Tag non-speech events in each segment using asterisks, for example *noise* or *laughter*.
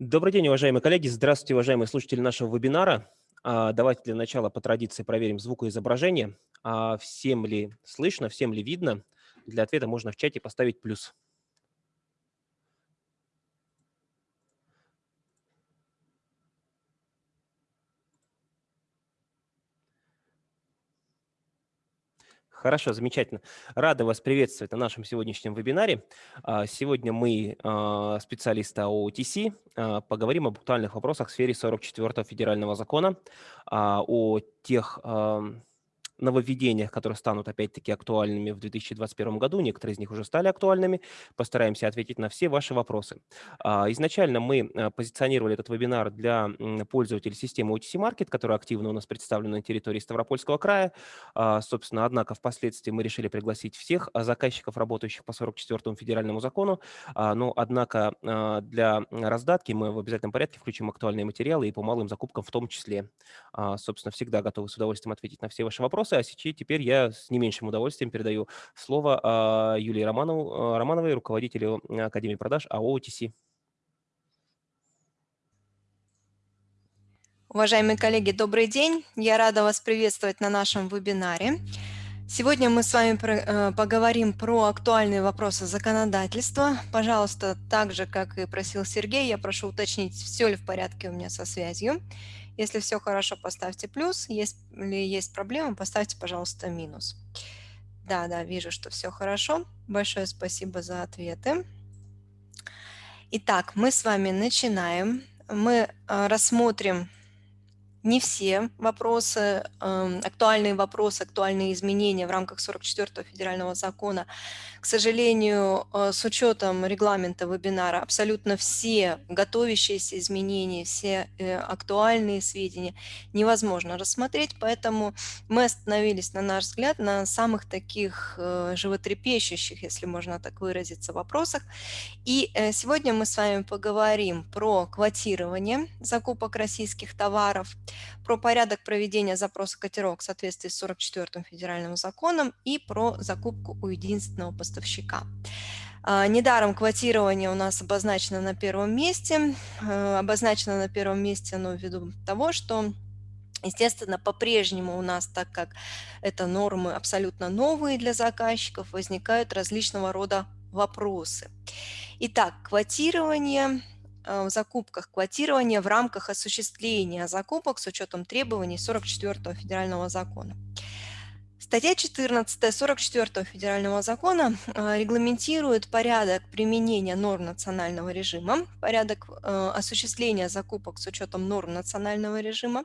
Добрый день, уважаемые коллеги. Здравствуйте, уважаемые слушатели нашего вебинара. А, давайте для начала по традиции проверим звук и изображение. А, всем ли слышно, всем ли видно? Для ответа можно в чате поставить плюс. Хорошо, замечательно. Рада вас приветствовать на нашем сегодняшнем вебинаре. А, сегодня мы, а, специалисты а, поговорим об актуальных вопросах в сфере 44 федерального закона, о тех нововведениях, которые станут опять-таки актуальными в 2021 году. Некоторые из них уже стали актуальными. Постараемся ответить на все ваши вопросы. А, изначально мы а, позиционировали этот вебинар для пользователей системы OTC Market, которая активно у нас представлена на территории Ставропольского края. А, собственно, однако впоследствии мы решили пригласить всех заказчиков, работающих по 44 федеральному закону. Но, однако, для раздатки мы в обязательном порядке включим актуальные материалы и по малым закупкам в том числе. Собственно, всегда готовы с удовольствием ответить на все ваши вопросы вопросы, а сейчас теперь я с не меньшим удовольствием передаю слово а, Юлии Романову, а, Романовой, руководителю Академии продаж АО «ОТС». Уважаемые коллеги, добрый день. Я рада вас приветствовать на нашем вебинаре. Сегодня мы с вами э, поговорим про актуальные вопросы законодательства. Пожалуйста, так же, как и просил Сергей, я прошу уточнить, все ли в порядке у меня со связью. Если все хорошо, поставьте плюс. Если есть проблемы, поставьте, пожалуйста, минус. Да, да, вижу, что все хорошо. Большое спасибо за ответы. Итак, мы с вами начинаем. Мы э, рассмотрим не все вопросы, эм, актуальные вопросы, актуальные изменения в рамках 44 федерального закона. К сожалению, э, с учетом регламента вебинара, абсолютно все готовящиеся изменения, все э, актуальные сведения невозможно рассмотреть, поэтому мы остановились, на наш взгляд, на самых таких э, животрепещущих, если можно так выразиться, вопросах. И сегодня мы с вами поговорим про квотирование закупок российских товаров, про порядок проведения запроса котировок в соответствии с 44 федеральным законом и про закупку у единственного поставщика. А, недаром квотирование у нас обозначено на первом месте. Э, обозначено на первом месте оно ввиду того, что Естественно, по-прежнему у нас, так как это нормы абсолютно новые для заказчиков, возникают различного рода вопросы. Итак, квотирование в закупках квотирования в рамках осуществления закупок с учетом требований 44 федерального закона. Статья 14 44 федерального закона э, регламентирует порядок применения норм национального режима, порядок э, осуществления закупок с учетом норм национального режима.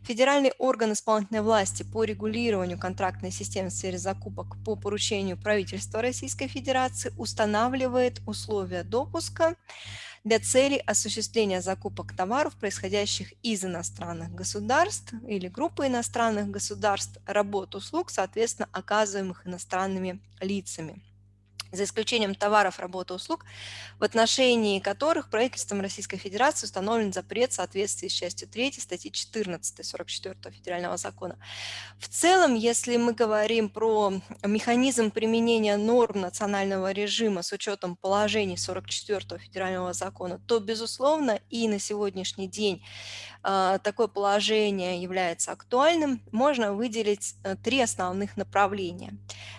Федеральный орган исполнительной власти по регулированию контрактной системы в сфере закупок по поручению правительства Российской Федерации устанавливает условия допуска для целей осуществления закупок товаров, происходящих из иностранных государств или группы иностранных государств, работ, услуг, соответственно, оказываемых иностранными лицами за исключением товаров, работы, услуг, в отношении которых правительством Российской Федерации установлен запрет в соответствии с частью 3 статьи 14 44 федерального закона. В целом, если мы говорим про механизм применения норм национального режима с учетом положений 44 федерального закона, то, безусловно, и на сегодняшний день такое положение является актуальным, можно выделить э, три основных направления.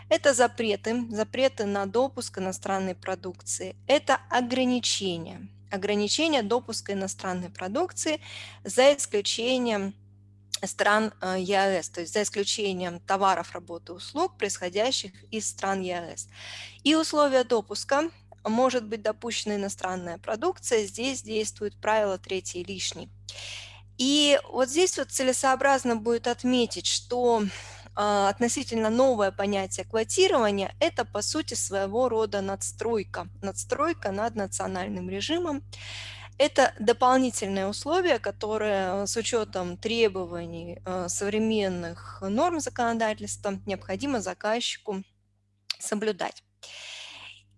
Это запреты, запреты на допуск иностранной продукции, это ограничения, ограничения допуска иностранной продукции за исключением стран э, ЕАЭС, то есть за исключением товаров, работы, услуг, происходящих из стран ЕАЭС. И условия допуска может быть допущена иностранная продукция, здесь действует правило третий лишний. И вот здесь вот целесообразно будет отметить, что э, относительно новое понятие квотирования – это, по сути, своего рода надстройка, надстройка над национальным режимом. Это дополнительное условие, которое с учетом требований э, современных норм законодательства необходимо заказчику соблюдать.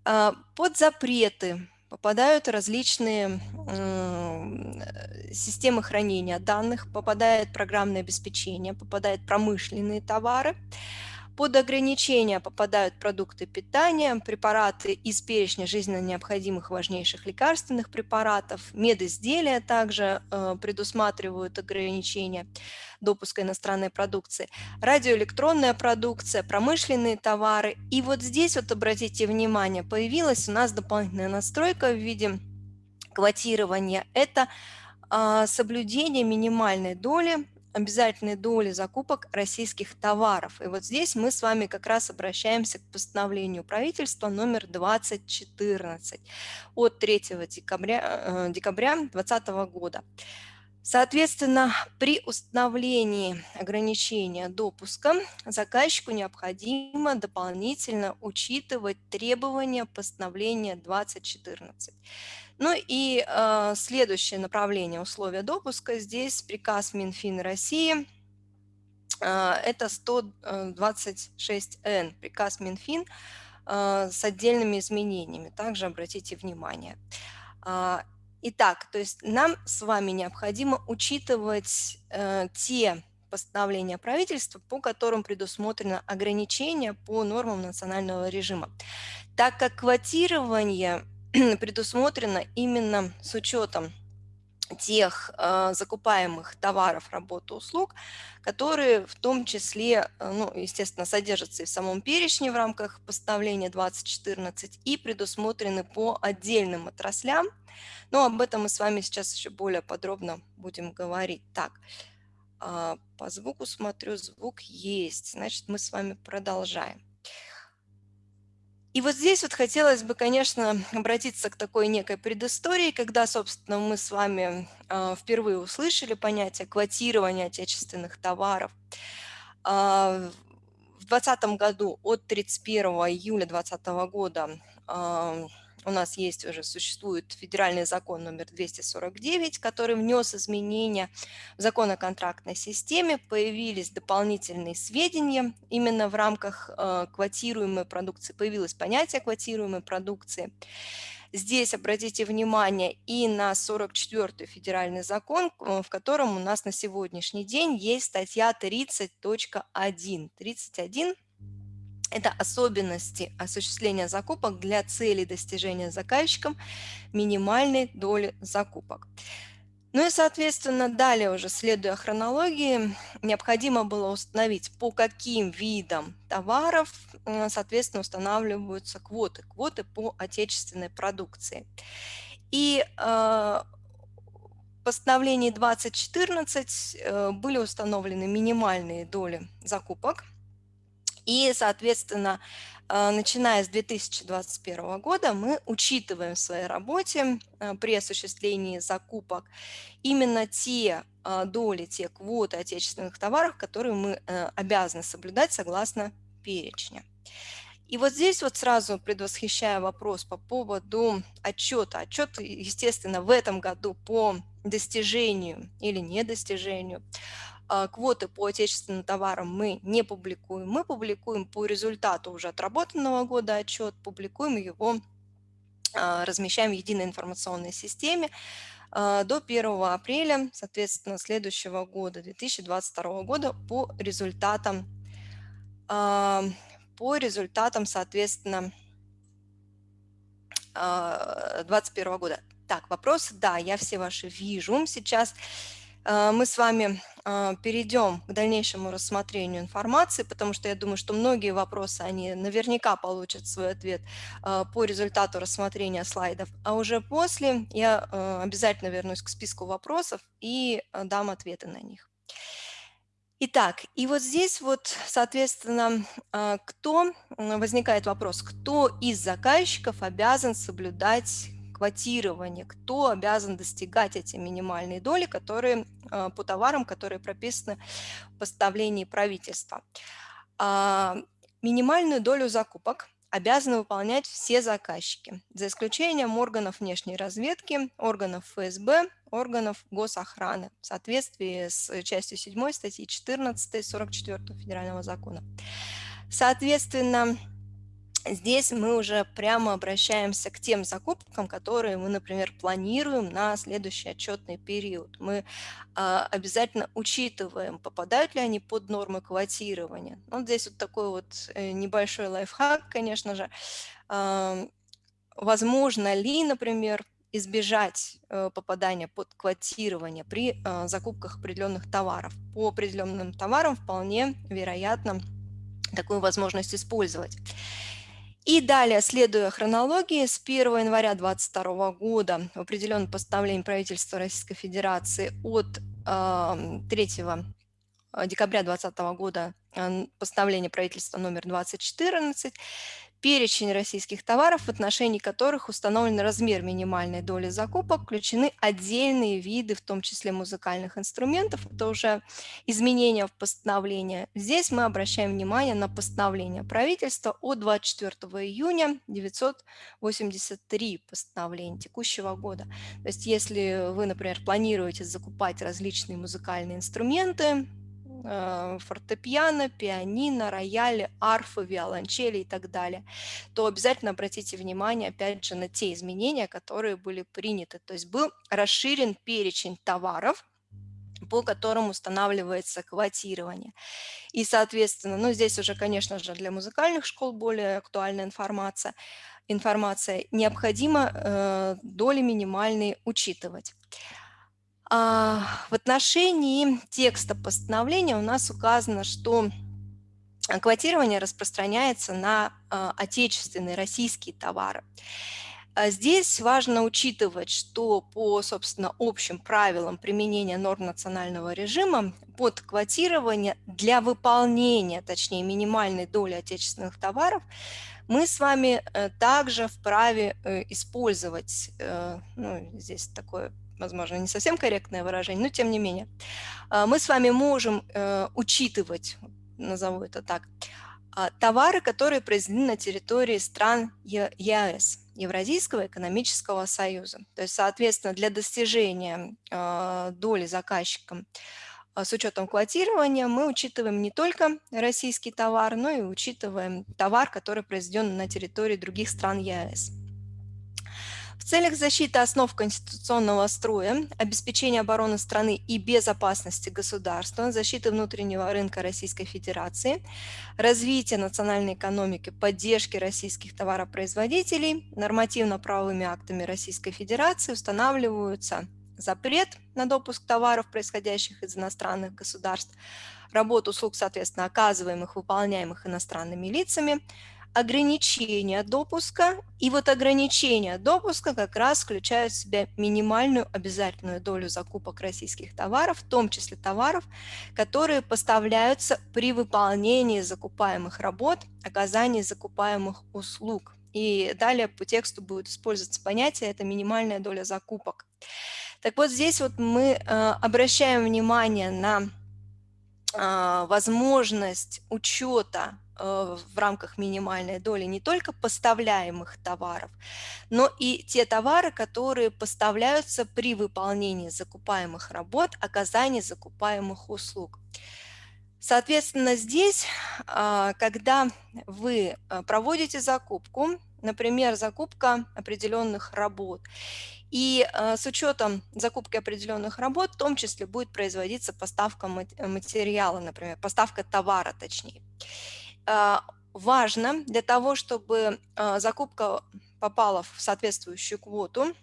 Э, под запреты попадают различные э, системы хранения данных, попадает программное обеспечение, попадают промышленные товары. Под ограничения попадают продукты питания, препараты из перечня жизненно необходимых важнейших лекарственных препаратов, медизделия также э, предусматривают ограничения допуска иностранной продукции, радиоэлектронная продукция, промышленные товары. И вот здесь вот обратите внимание, появилась у нас дополнительная настройка в виде квотирования. Это э, соблюдение минимальной доли обязательной доли закупок российских товаров. И вот здесь мы с вами как раз обращаемся к постановлению правительства номер 2014 от 3 декабря 2020 э, года. Соответственно, при установлении ограничения допуска заказчику необходимо дополнительно учитывать требования постановления 2014. Ну и э, следующее направление условия допуска, здесь приказ Минфин России, э, это 126Н, приказ Минфин э, с отдельными изменениями, также обратите внимание. Э, итак, то есть нам с вами необходимо учитывать э, те постановления правительства, по которым предусмотрено ограничение по нормам национального режима. Так как квотирование *clears throat* предусмотрено именно с учетом тех э, закупаемых товаров, работ, услуг, которые в том числе, э, ну, естественно, содержатся и в самом перечне в рамках постановления 2014 и предусмотрены по отдельным отраслям. Но об этом мы с вами сейчас еще более подробно будем говорить. Так, э, по звуку смотрю, звук есть, значит, мы с вами продолжаем. И вот здесь вот хотелось бы, конечно, обратиться к такой некой предыстории, когда, собственно, мы с вами э, впервые услышали понятие квотирования отечественных товаров. Э, в 2020 году, от 31 июля 2020 года, э, у нас есть уже, существует федеральный закон номер 249, который внес изменения в закон о контрактной системе, появились дополнительные сведения именно в рамках э, квотируемой продукции, появилось понятие квотируемой продукции. Здесь обратите внимание и на 44-й федеральный закон, в котором у нас на сегодняшний день есть статья 30.1. 31 это особенности осуществления закупок для цели достижения заказчиком минимальной доли закупок. Ну и, соответственно, далее уже следуя хронологии, необходимо было установить, по каким видам товаров, э, соответственно, устанавливаются квоты, квоты по отечественной продукции. И э, в постановлении 2014 э, были установлены минимальные доли закупок – и, соответственно, э, начиная с 2021 года мы учитываем в своей работе э, при осуществлении закупок именно те э, доли, те квоты отечественных товаров, которые мы обязаны соблюдать согласно перечня. И вот здесь вот сразу предвосхищая вопрос по поводу отчета. Отчет, естественно, в этом году по достижению или недостижению квоты по отечественным товарам мы не публикуем. Мы публикуем по результату уже отработанного года отчет, публикуем его, а, размещаем в единой информационной системе а, до 1 апреля, соответственно, следующего года, 2022 года, по результатам, по результатам, соответственно, 2021 года. Так, вопросы? Да, я все ваши вижу сейчас. Э, мы с вами э, перейдем к дальнейшему рассмотрению информации, потому что я думаю, что многие вопросы, они наверняка получат свой ответ э, по результату рассмотрения слайдов. А уже после я обязательно вернусь к списку вопросов и дам ответы на них. Итак, и вот здесь вот, соответственно, кто, возникает вопрос, кто из заказчиков обязан соблюдать квотирование, кто обязан достигать эти минимальные доли, которые а, по товарам, которые прописаны в поставлении правительства. А, минимальную долю закупок обязаны выполнять все заказчики, за исключением органов внешней разведки, органов ФСБ, органов госохраны в соответствии с частью 7 статьи 14 44 Федерального закона. Соответственно, здесь мы уже прямо обращаемся к тем закупкам, которые мы, например, планируем на следующий отчетный период. Мы а, обязательно учитываем, попадают ли они под нормы квотирования. Вот здесь вот такой вот э, небольшой лайфхак, конечно же. А, возможно ли, например, избежать э, попадания под квотирование при э, закупках определенных товаров. По определенным товарам вполне вероятно такую возможность использовать. И далее, следуя хронологии, с 1 января 2022 года в определенном постановлении правительства Российской Федерации от э, 3 декабря 2020 года постановление правительства номер 2014 перечень российских товаров, в отношении которых установлен размер минимальной доли закупок, включены отдельные виды, в том числе музыкальных инструментов. Это уже изменения в постановлении. Здесь мы обращаем внимание на постановление правительства от 24 июня 983 постановления текущего года. То есть если вы, например, планируете закупать различные музыкальные инструменты, фортепиано, пианино, рояли, арфы, виолончели и так далее, то обязательно обратите внимание, опять же, на те изменения, которые были приняты. То есть был расширен перечень товаров, по которым устанавливается квотирование. И, соответственно, ну, здесь уже, конечно же, для музыкальных школ более актуальная информация. Информация необходимо э, доли минимальные учитывать. А, в отношении текста постановления у нас указано, что квотирование распространяется на а, отечественные российские товары. А здесь важно учитывать, что по, собственно, общим правилам применения норм национального режима под квотирование для выполнения, точнее, минимальной доли отечественных товаров мы с вами э, также вправе э, использовать, э, ну, здесь такое возможно, не совсем корректное выражение, но тем не менее, а, мы с вами можем э, учитывать, назову это так, а, товары, которые произведены на территории стран ЕАЭС, Евразийского экономического союза. То есть, соответственно, для достижения а, доли заказчикам с учетом квотирования мы учитываем не только российский товар, но и учитываем товар, который произведен на территории других стран ЕАЭС. Целях защиты основ конституционного строя, обеспечения обороны страны и безопасности государства, защиты внутреннего рынка Российской Федерации, развития национальной экономики, поддержки российских товаропроизводителей, нормативно-правовыми актами Российской Федерации устанавливаются запрет на допуск товаров, происходящих из иностранных государств, работу услуг, соответственно, оказываемых, выполняемых иностранными лицами, ограничения допуска. И вот ограничения допуска как раз включают в себя минимальную обязательную долю закупок российских товаров, в том числе товаров, которые поставляются при выполнении закупаемых работ, оказании закупаемых услуг. И далее по тексту будет использоваться понятие «это минимальная доля закупок». Так вот здесь вот мы э, обращаем внимание на э, возможность учета в рамках минимальной доли не только поставляемых товаров, но и те товары, которые поставляются при выполнении закупаемых работ, оказании закупаемых услуг. Соответственно, здесь, а, когда вы э, проводите закупку, например, закупка определенных работ, и э, с учетом закупки определенных работ, в том числе будет производиться поставка материала, например, поставка товара точнее. А, важно для того, чтобы а, закупка попала в соответствующую квоту,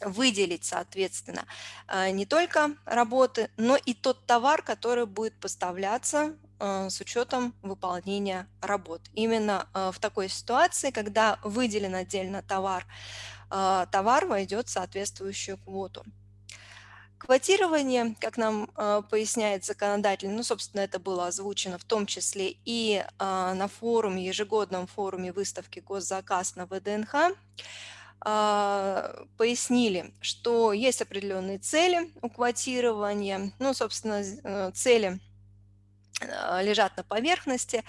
выделить, соответственно, а, не только работы, но и тот товар, который будет поставляться с учетом выполнения работ. Именно в такой ситуации, когда выделен отдельно товар, товар войдет в соответствующую квоту. Квотирование, как нам э, поясняет законодатель, ну, собственно, это было озвучено в том числе и э, на форуме, ежегодном форуме выставки «Госзаказ» на ВДНХ, э, пояснили, что есть определенные цели у квотирования, ну, собственно, э, цели лежат на поверхности.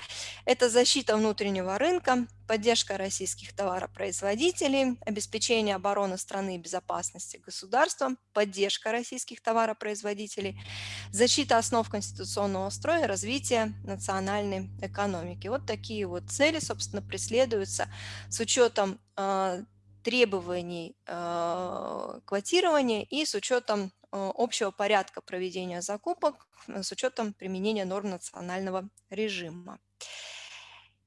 Это защита внутреннего рынка, поддержка российских товаропроизводителей, обеспечение обороны страны и безопасности государства, поддержка российских товаропроизводителей, защита основ конституционного строя, развитие национальной экономики. Вот такие вот цели, собственно, преследуются с учетом э, требований э, квотирования и с учетом э, общего порядка проведения закупок, с учетом применения норм национального режима.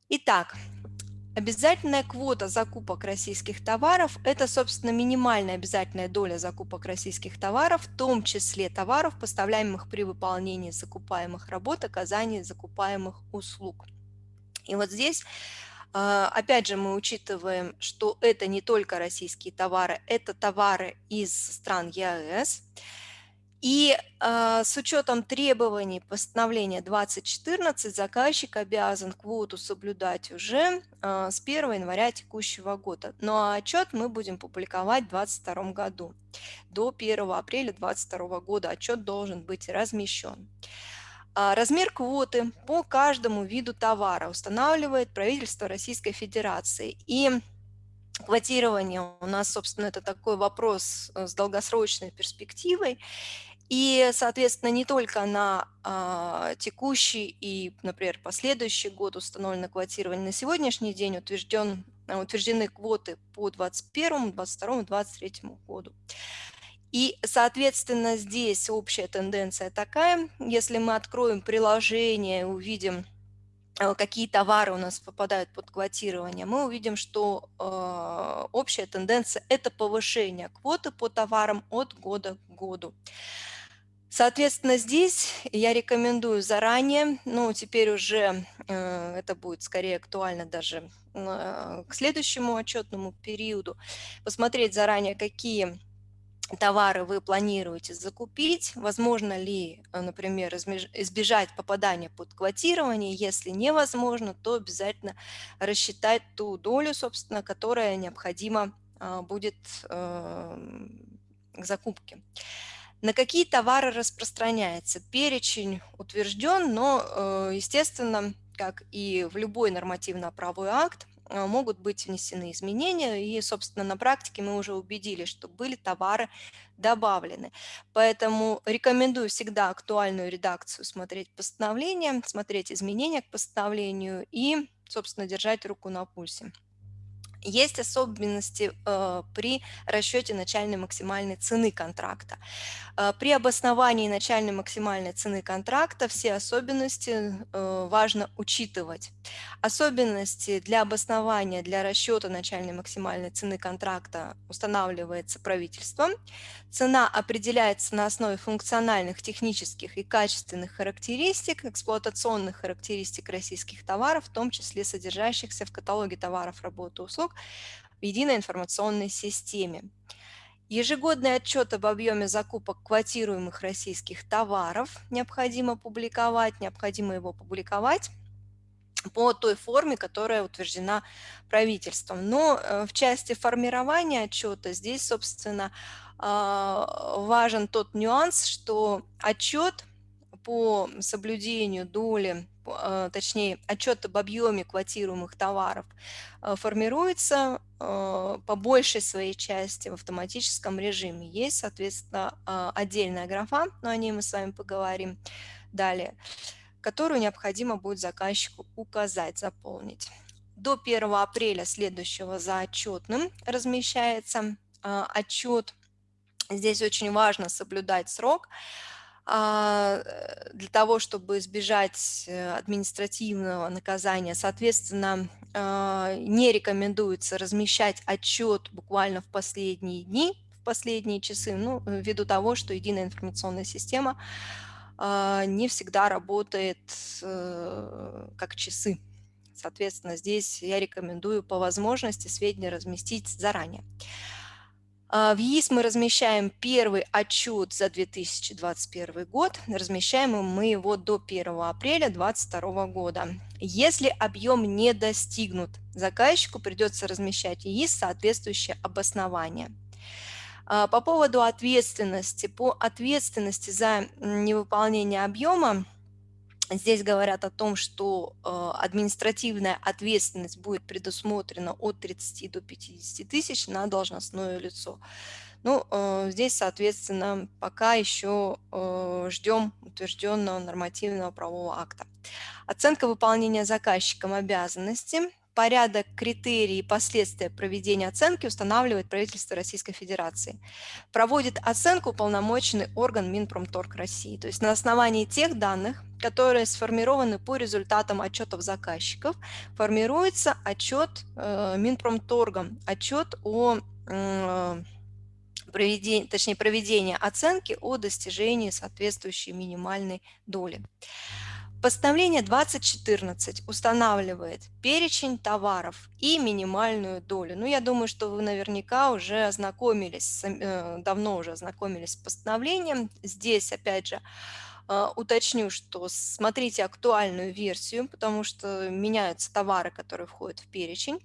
Итак, Обязательная квота закупок российских товаров – это, собственно, минимальная обязательная доля закупок российских товаров, в том числе товаров, поставляемых при выполнении закупаемых работ, оказании закупаемых услуг. И вот здесь, опять же, мы учитываем, что это не только российские товары, это товары из стран ЕАЭС – и э, с учетом требований постановления 2014 заказчик обязан квоту соблюдать уже э, с 1 января текущего года. А отчет мы будем публиковать в 2022 году. До 1 апреля 2022 года отчет должен быть размещен. Размер квоты по каждому виду товара устанавливает правительство Российской Федерации. И квотирование у нас, собственно, это такой вопрос э, с долгосрочной перспективой. И, соответственно, не только на а, текущий и, например, последующий год установлено квотирование, на сегодняшний день утвержден, а, утверждены квоты по 2021, 2022, 2023 году. И, соответственно, здесь общая тенденция такая, если мы откроем приложение, увидим, а, какие товары у нас попадают под квотирование, мы увидим, что э, общая тенденция – это повышение квоты по товарам от года к году. Соответственно, здесь я рекомендую заранее, ну, теперь уже э, это будет скорее актуально даже э, к следующему отчетному периоду, посмотреть заранее, какие товары вы планируете закупить, возможно ли, э, например, избежать попадания под квотирование, если невозможно, то обязательно рассчитать ту долю, собственно, которая необходима э, будет э, к закупке. На какие товары распространяется? Перечень утвержден, но, э, естественно, как и в любой нормативно-правовой акт, могут быть внесены изменения, и, собственно, на практике мы уже убедились, что были товары добавлены. Поэтому рекомендую всегда актуальную редакцию смотреть постановление, смотреть изменения к постановлению и, собственно, держать руку на пульсе. Есть особенности э, при расчете начальной максимальной цены контракта. Э, при обосновании начальной максимальной цены контракта все особенности э, важно учитывать. Особенности для обоснования, для расчета начальной максимальной цены контракта устанавливается правительством. Цена определяется на основе функциональных, технических и качественных характеристик, эксплуатационных характеристик российских товаров, в том числе содержащихся в каталоге товаров, работ и услуг, в единой информационной системе. Ежегодный отчет об объеме закупок квотируемых российских товаров необходимо публиковать, необходимо его публиковать по той форме, которая утверждена правительством. Но э, в части формирования отчета здесь, собственно, а, важен тот нюанс, что отчет по соблюдению доли точнее, отчет об объеме квотируемых товаров а, формируется а, по большей своей части в автоматическом режиме. Есть, соответственно, отдельная графа, но о ней мы с вами поговорим далее, которую необходимо будет заказчику указать, заполнить. До 1 апреля следующего за отчетным размещается отчет. Здесь очень важно соблюдать срок. А, э, для того, чтобы избежать э, административного наказания. Соответственно, а, не рекомендуется размещать отчет буквально в последние дни, в последние часы, ну, ввиду того, что единая информационная система а, не всегда работает э, как часы. Соответственно, здесь я рекомендую по возможности сведения разместить заранее. А, в ЕИС мы размещаем первый отчет за 2021 год. Размещаем мы его до 1 апреля 2022 года. Если объем не достигнут, заказчику придется размещать ЕИС соответствующее обоснование. А, по поводу ответственности. По ответственности за невыполнение объема Здесь говорят о том, что э, административная ответственность будет предусмотрена от 30 до 50 тысяч на должностное лицо. Ну, э, здесь, соответственно, пока еще э, ждем утвержденного нормативного правового акта. Оценка выполнения заказчиком обязанности порядок, критерии и последствия проведения оценки устанавливает правительство Российской Федерации. Проводит оценку уполномоченный орган Минпромторг России. То есть на основании тех данных, которые сформированы по результатам отчетов заказчиков, формируется отчет э, Минпромторгом, отчет о э, проведении, точнее, проведения оценки о достижении соответствующей минимальной доли. Постановление 2014 устанавливает перечень товаров и минимальную долю. Ну, я думаю, что вы наверняка уже ознакомились, э, давно уже ознакомились с постановлением. Здесь, опять же, уточню, что смотрите актуальную версию, потому что меняются товары, которые входят в перечень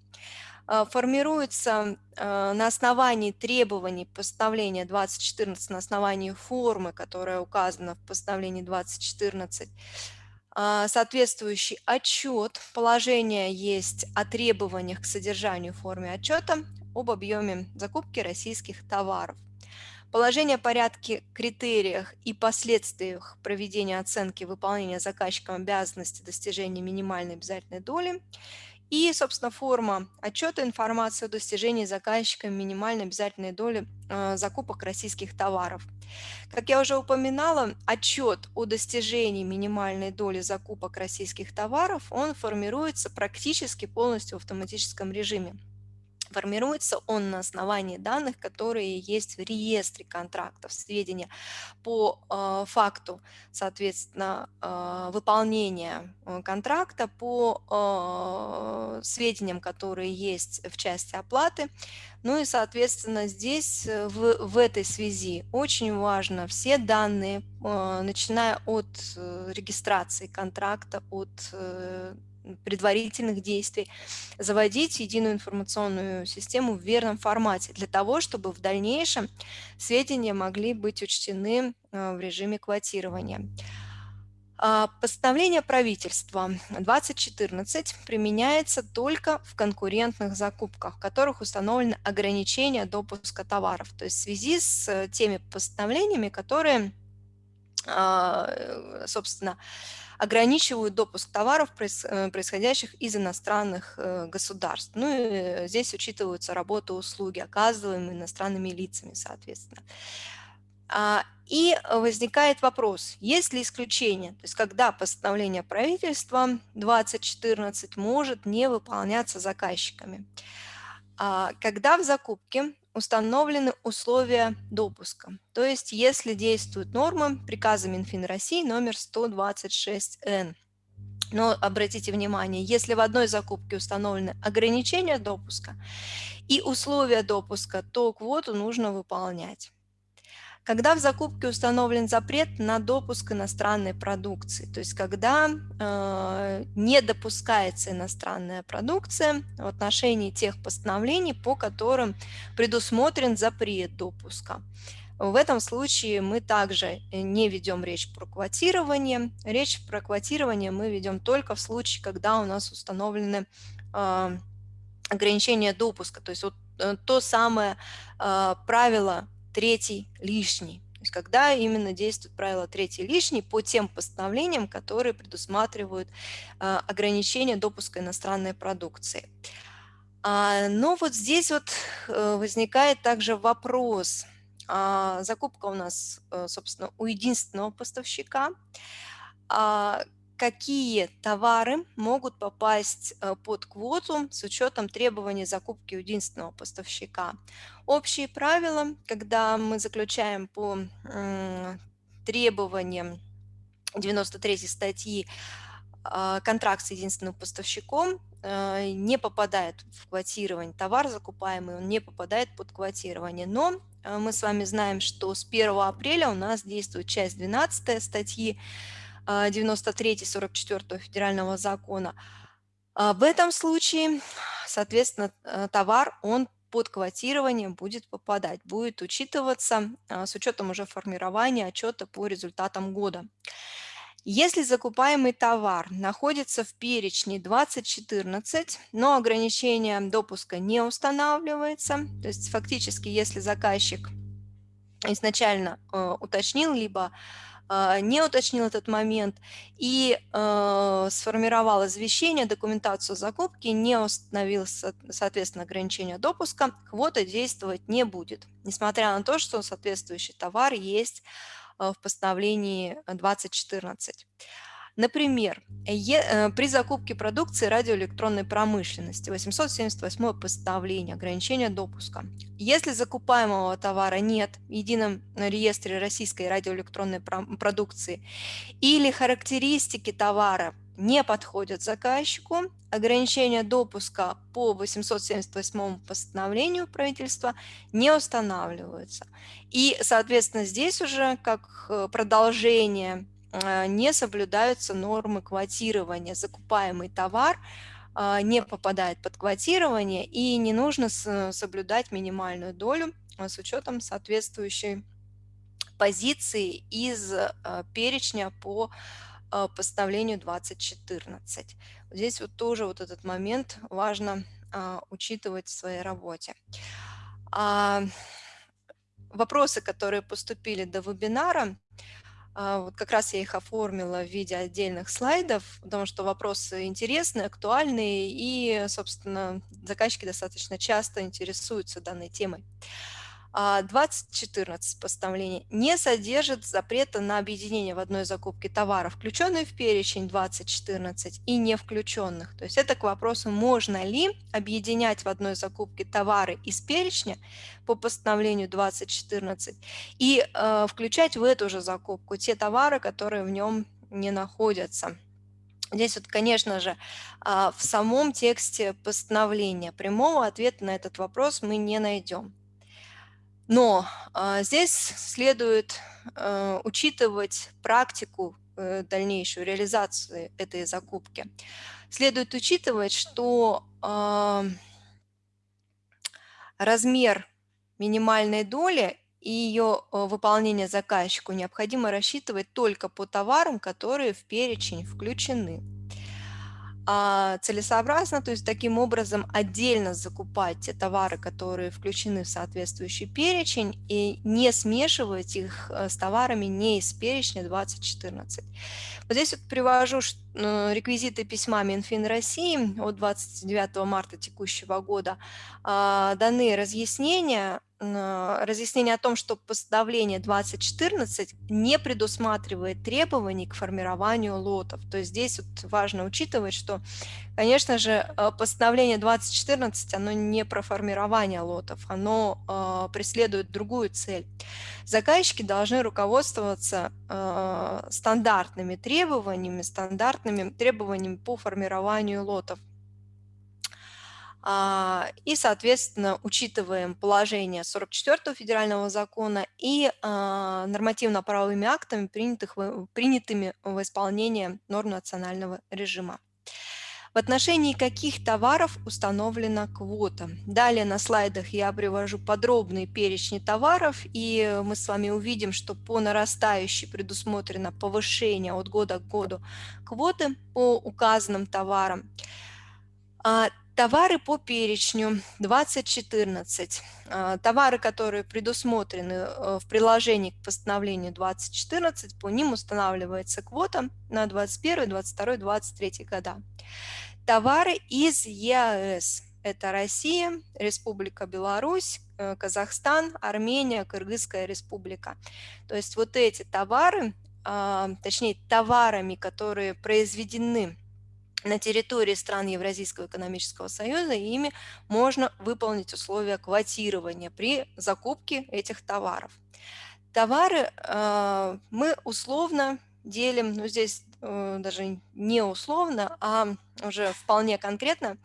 э, формируется на основании требований постановления 2014, на основании формы, которая указана в постановлении 2014, а, соответствующий отчет. Положение есть о требованиях к содержанию в форме отчета об объеме закупки российских товаров. Положение о порядке, критериях и последствиях проведения оценки выполнения заказчиком обязанности достижения минимальной обязательной доли и, собственно, форма отчета информации о достижении заказчиком минимальной обязательной доли э, закупок российских товаров. Как я уже упоминала, отчет о достижении минимальной доли закупок российских товаров, он формируется практически полностью в автоматическом режиме. Формируется он на основании данных, которые есть в реестре контрактов, сведения по э, факту, соответственно, э, выполнения э, контракта, по э, сведениям, которые есть в части оплаты. Ну и, соответственно, здесь э, в, в этой связи очень важно все данные, э, начиная от регистрации контракта, от предварительных действий, заводить единую информационную систему в верном формате для того, чтобы в дальнейшем сведения могли быть учтены э, в режиме квотирования. А, постановление правительства 2014 применяется только в конкурентных закупках, в которых установлены ограничения допуска товаров. То есть в связи с теми постановлениями, которые, а, собственно, ограничивают допуск товаров, э, происходящих из иностранных э, государств. Ну и здесь учитываются работа услуги, оказываемые иностранными лицами, соответственно. А, и возникает вопрос, есть ли исключение, то есть когда постановление правительства 2014 может не выполняться заказчиками. А, когда в закупке установлены условия допуска. То есть если действуют нормы приказа Минфин России номер 126Н. Но обратите внимание, если в одной закупке установлены ограничения допуска и условия допуска, то квоту нужно выполнять когда в закупке установлен запрет на допуск иностранной продукции, то есть когда э, не допускается иностранная продукция в отношении тех постановлений, по которым предусмотрен запрет допуска. В этом случае мы также не ведем речь про квотирование. Речь про квотирование мы ведем только в случае, когда у нас установлены э, ограничения допуска, то есть вот э, то самое э, правило третий лишний. То есть когда именно действует правило третий лишний по тем постановлениям, которые предусматривают а, ограничение допуска иностранной продукции. А, но вот здесь вот э, возникает также вопрос. А, закупка у нас, э, собственно, у единственного поставщика какие товары могут попасть э, под квоту с учетом требований закупки единственного поставщика. Общие правила, когда мы заключаем по требованиям 93 статьи а, контракт с единственным поставщиком э, не попадает в квотирование. Товар закупаемый, он не попадает под квотирование. Но э, мы с вами знаем, что с 1 апреля у нас действует часть 12 статьи 93-44 а, федерального закона. А, в этом случае, соответственно, э, товар, он под квотирование будет попадать, будет учитываться а, с учетом уже формирования отчета по результатам года. Если закупаемый товар находится в перечне 2014, но ограничение допуска не устанавливается, то есть фактически, если заказчик изначально э, уточнил, либо не уточнил этот момент и э, сформировал извещение, документацию закупки, не установил, соответственно, ограничение допуска, квота действовать не будет, несмотря на то, что соответствующий товар есть э, в постановлении 2014. Например, э, при закупке продукции радиоэлектронной промышленности 878 постановление ограничения допуска. Если закупаемого товара нет в едином реестре российской радиоэлектронной продукции или характеристики товара не подходят заказчику, ограничения допуска по 878 постановлению правительства не устанавливаются. И, соответственно, здесь уже как э, продолжение не соблюдаются нормы квотирования. Закупаемый товар а, не попадает под квотирование и не нужно соблюдать минимальную долю а, с учетом соответствующей позиции из перечня по постановлению 2014. Здесь вот тоже вот этот момент важно учитывать в своей работе. Вопросы, которые поступили до вебинара, а, вот как раз я их оформила в виде отдельных слайдов, потому что вопросы интересные, актуальные, и, собственно, заказчики достаточно часто интересуются данной темой. 2014 а, постановление не содержит запрета на объединение в одной закупке товаров, включенные в перечень 2014 и не включенных. То есть это к вопросу, можно ли объединять в одной закупке товары из перечня по постановлению 2014 и э, включать в эту же закупку те товары, которые в нем не находятся. Здесь вот, конечно же, а, в самом тексте постановления прямого ответа на этот вопрос мы не найдем. Но а, здесь следует а, учитывать практику э, дальнейшую реализации этой закупки. Следует учитывать, что а, размер минимальной доли и ее выполнение заказчику необходимо рассчитывать только по товарам, которые в перечень включены целесообразно, то есть таким образом отдельно закупать те товары, которые включены в соответствующий перечень, и не смешивать их э, с товарами не из перечня 2014. Вот здесь вот привожу э, реквизиты письма Минфин России от 29 марта текущего года. А, даны разъяснения разъяснение о том, что постановление 2014 не предусматривает требований к формированию лотов. То есть здесь вот важно учитывать, что, конечно же, э, постановление 2014, оно не про формирование лотов, оно э, преследует другую цель. Заказчики должны руководствоваться стандартными требованиями, стандартными требованиями по формированию лотов. А, и, соответственно, учитываем положение 44 федерального закона и а, нормативно-правовыми актами, принятых, принятыми в исполнение норм национального режима. В отношении каких товаров установлена квота? Далее на слайдах я привожу подробные перечни товаров, и мы с вами увидим, что по нарастающей предусмотрено повышение от года к году квоты по указанным товарам. Товары по перечню 2014. А, товары, которые предусмотрены э, в приложении к постановлению 2014, по ним устанавливается квота на 21, 22, 23 года. Товары из ЕАЭС. Это Россия, Республика Беларусь, э, Казахстан, Армения, Кыргызская республика. То есть вот эти товары, а, точнее товарами, которые произведены на территории стран Евразийского экономического союза, и ими можно выполнить условия квотирования при закупке этих товаров. Товары э, мы условно делим, ну здесь э, даже не условно, а уже вполне конкретно,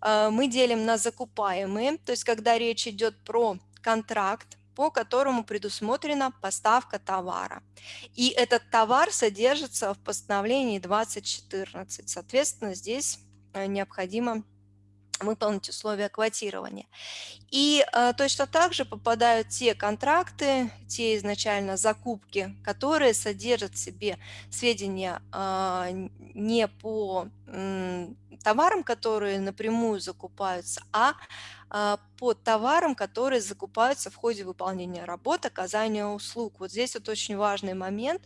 э, мы делим на закупаемые, то есть когда речь идет про контракт, по которому предусмотрена поставка товара. И этот товар содержится в постановлении 2014. Соответственно, здесь э, необходимо выполнить условия квотирования. И э, точно так же попадают те контракты, те изначально закупки, которые содержат в себе сведения э, не по э, товарам, которые напрямую закупаются, а э, по товарам, которые закупаются в ходе выполнения работы, оказания услуг. Вот здесь вот очень важный момент.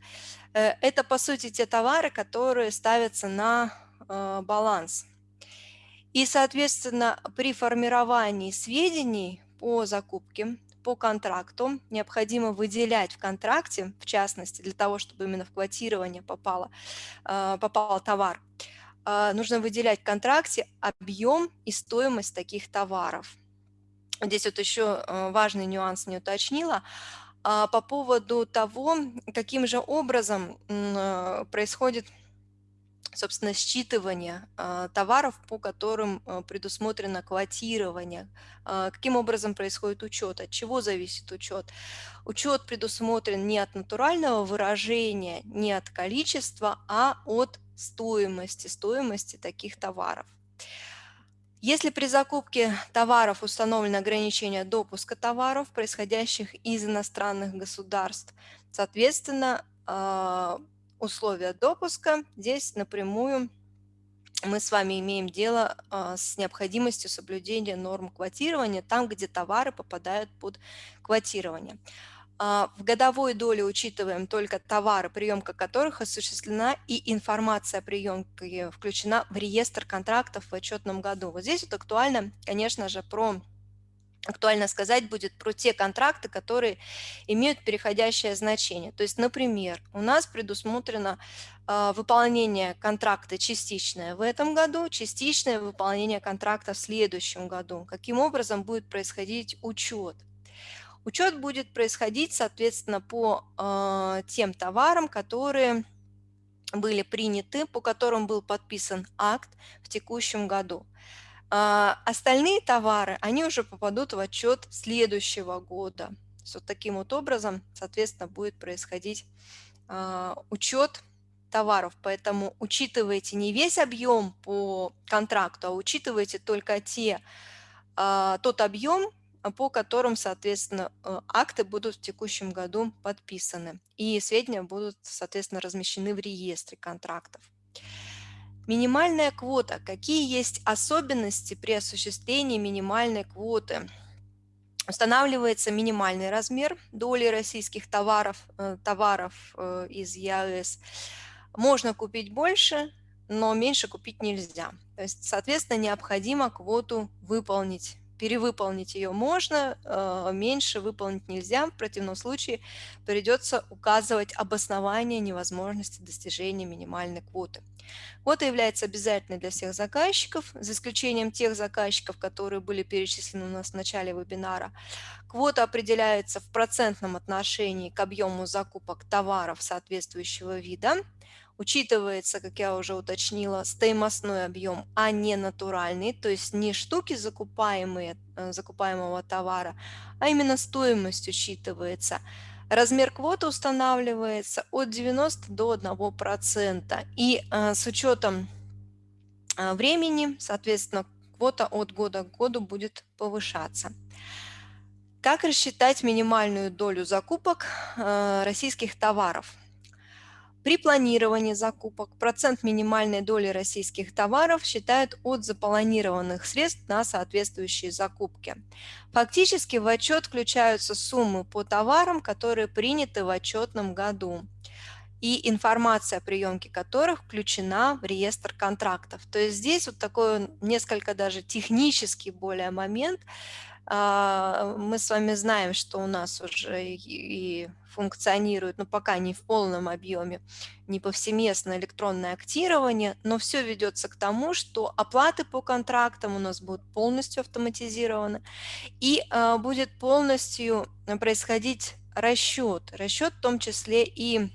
Э, это, по сути, те товары, которые ставятся на э, баланс и, соответственно, при формировании сведений по закупке, по контракту необходимо выделять в контракте, в частности, для того, чтобы именно в квотирование попало, э, попал товар, э, нужно выделять в контракте объем и стоимость таких товаров. Здесь вот еще э, важный нюанс не уточнила. А, по поводу того, каким же образом происходит собственно, считывание э, товаров, по которым э, предусмотрено квотирование. Э, каким образом происходит учет, от чего зависит учет? Учет предусмотрен не от натурального выражения, не от количества, а от стоимости, стоимости таких товаров. Если при закупке товаров установлено ограничение допуска товаров, происходящих из иностранных государств, соответственно, условия допуска. Здесь напрямую мы с вами имеем дело а, с необходимостью соблюдения норм квотирования там, где товары попадают под квотирование. А, в годовой доле учитываем только товары, приемка которых осуществлена, и информация о приемке включена в реестр контрактов в отчетном году. Вот здесь вот актуально, конечно же, про актуально сказать будет про те контракты, которые имеют переходящее значение. То есть, например, у нас предусмотрено э, выполнение контракта частичное в этом году, частичное выполнение контракта в следующем году. Каким образом будет происходить учет? Учет будет происходить, соответственно, по э, тем товарам, которые были приняты, по которым был подписан акт в текущем году. А остальные товары, они уже попадут в отчет следующего года. Вот таким вот образом, соответственно, будет происходить а, учет товаров. Поэтому учитывайте не весь объем по контракту, а учитывайте только те, а, тот объем, по которым, соответственно, э, акты будут в текущем году подписаны. И сведения будут, соответственно, размещены в реестре контрактов. Минимальная квота. Какие есть особенности при осуществлении минимальной квоты? Устанавливается минимальный размер доли российских товаров, э, товаров э, из ЕАЭС. Можно купить больше, но меньше купить нельзя. То есть, соответственно, необходимо квоту выполнить перевыполнить ее можно, э, меньше выполнить нельзя. В противном случае придется указывать обоснование невозможности достижения минимальной квоты. Квота является обязательной для всех заказчиков, за исключением тех заказчиков, которые были перечислены у нас в начале вебинара. Квота определяется в процентном отношении к объему закупок товаров соответствующего вида учитывается, как я уже уточнила, стоимостной объем, а не натуральный, то есть не штуки закупаемые, э, закупаемого товара, а именно стоимость учитывается. Размер квоты устанавливается от 90 до 1%. И э, с учетом э, времени, соответственно, квота от года к году будет повышаться. Как рассчитать минимальную долю закупок э, российских товаров? При планировании закупок процент минимальной доли российских товаров считают от запланированных средств на соответствующие закупки. Фактически в отчет включаются суммы по товарам, которые приняты в отчетном году и информация о приемке которых включена в реестр контрактов. То есть здесь вот такой несколько даже технический более момент, мы с вами знаем, что у нас уже и функционирует, но пока не в полном объеме, не повсеместно электронное актирование, но все ведется к тому, что оплаты по контрактам у нас будут полностью автоматизированы и а, будет полностью происходить расчет, расчет в том числе и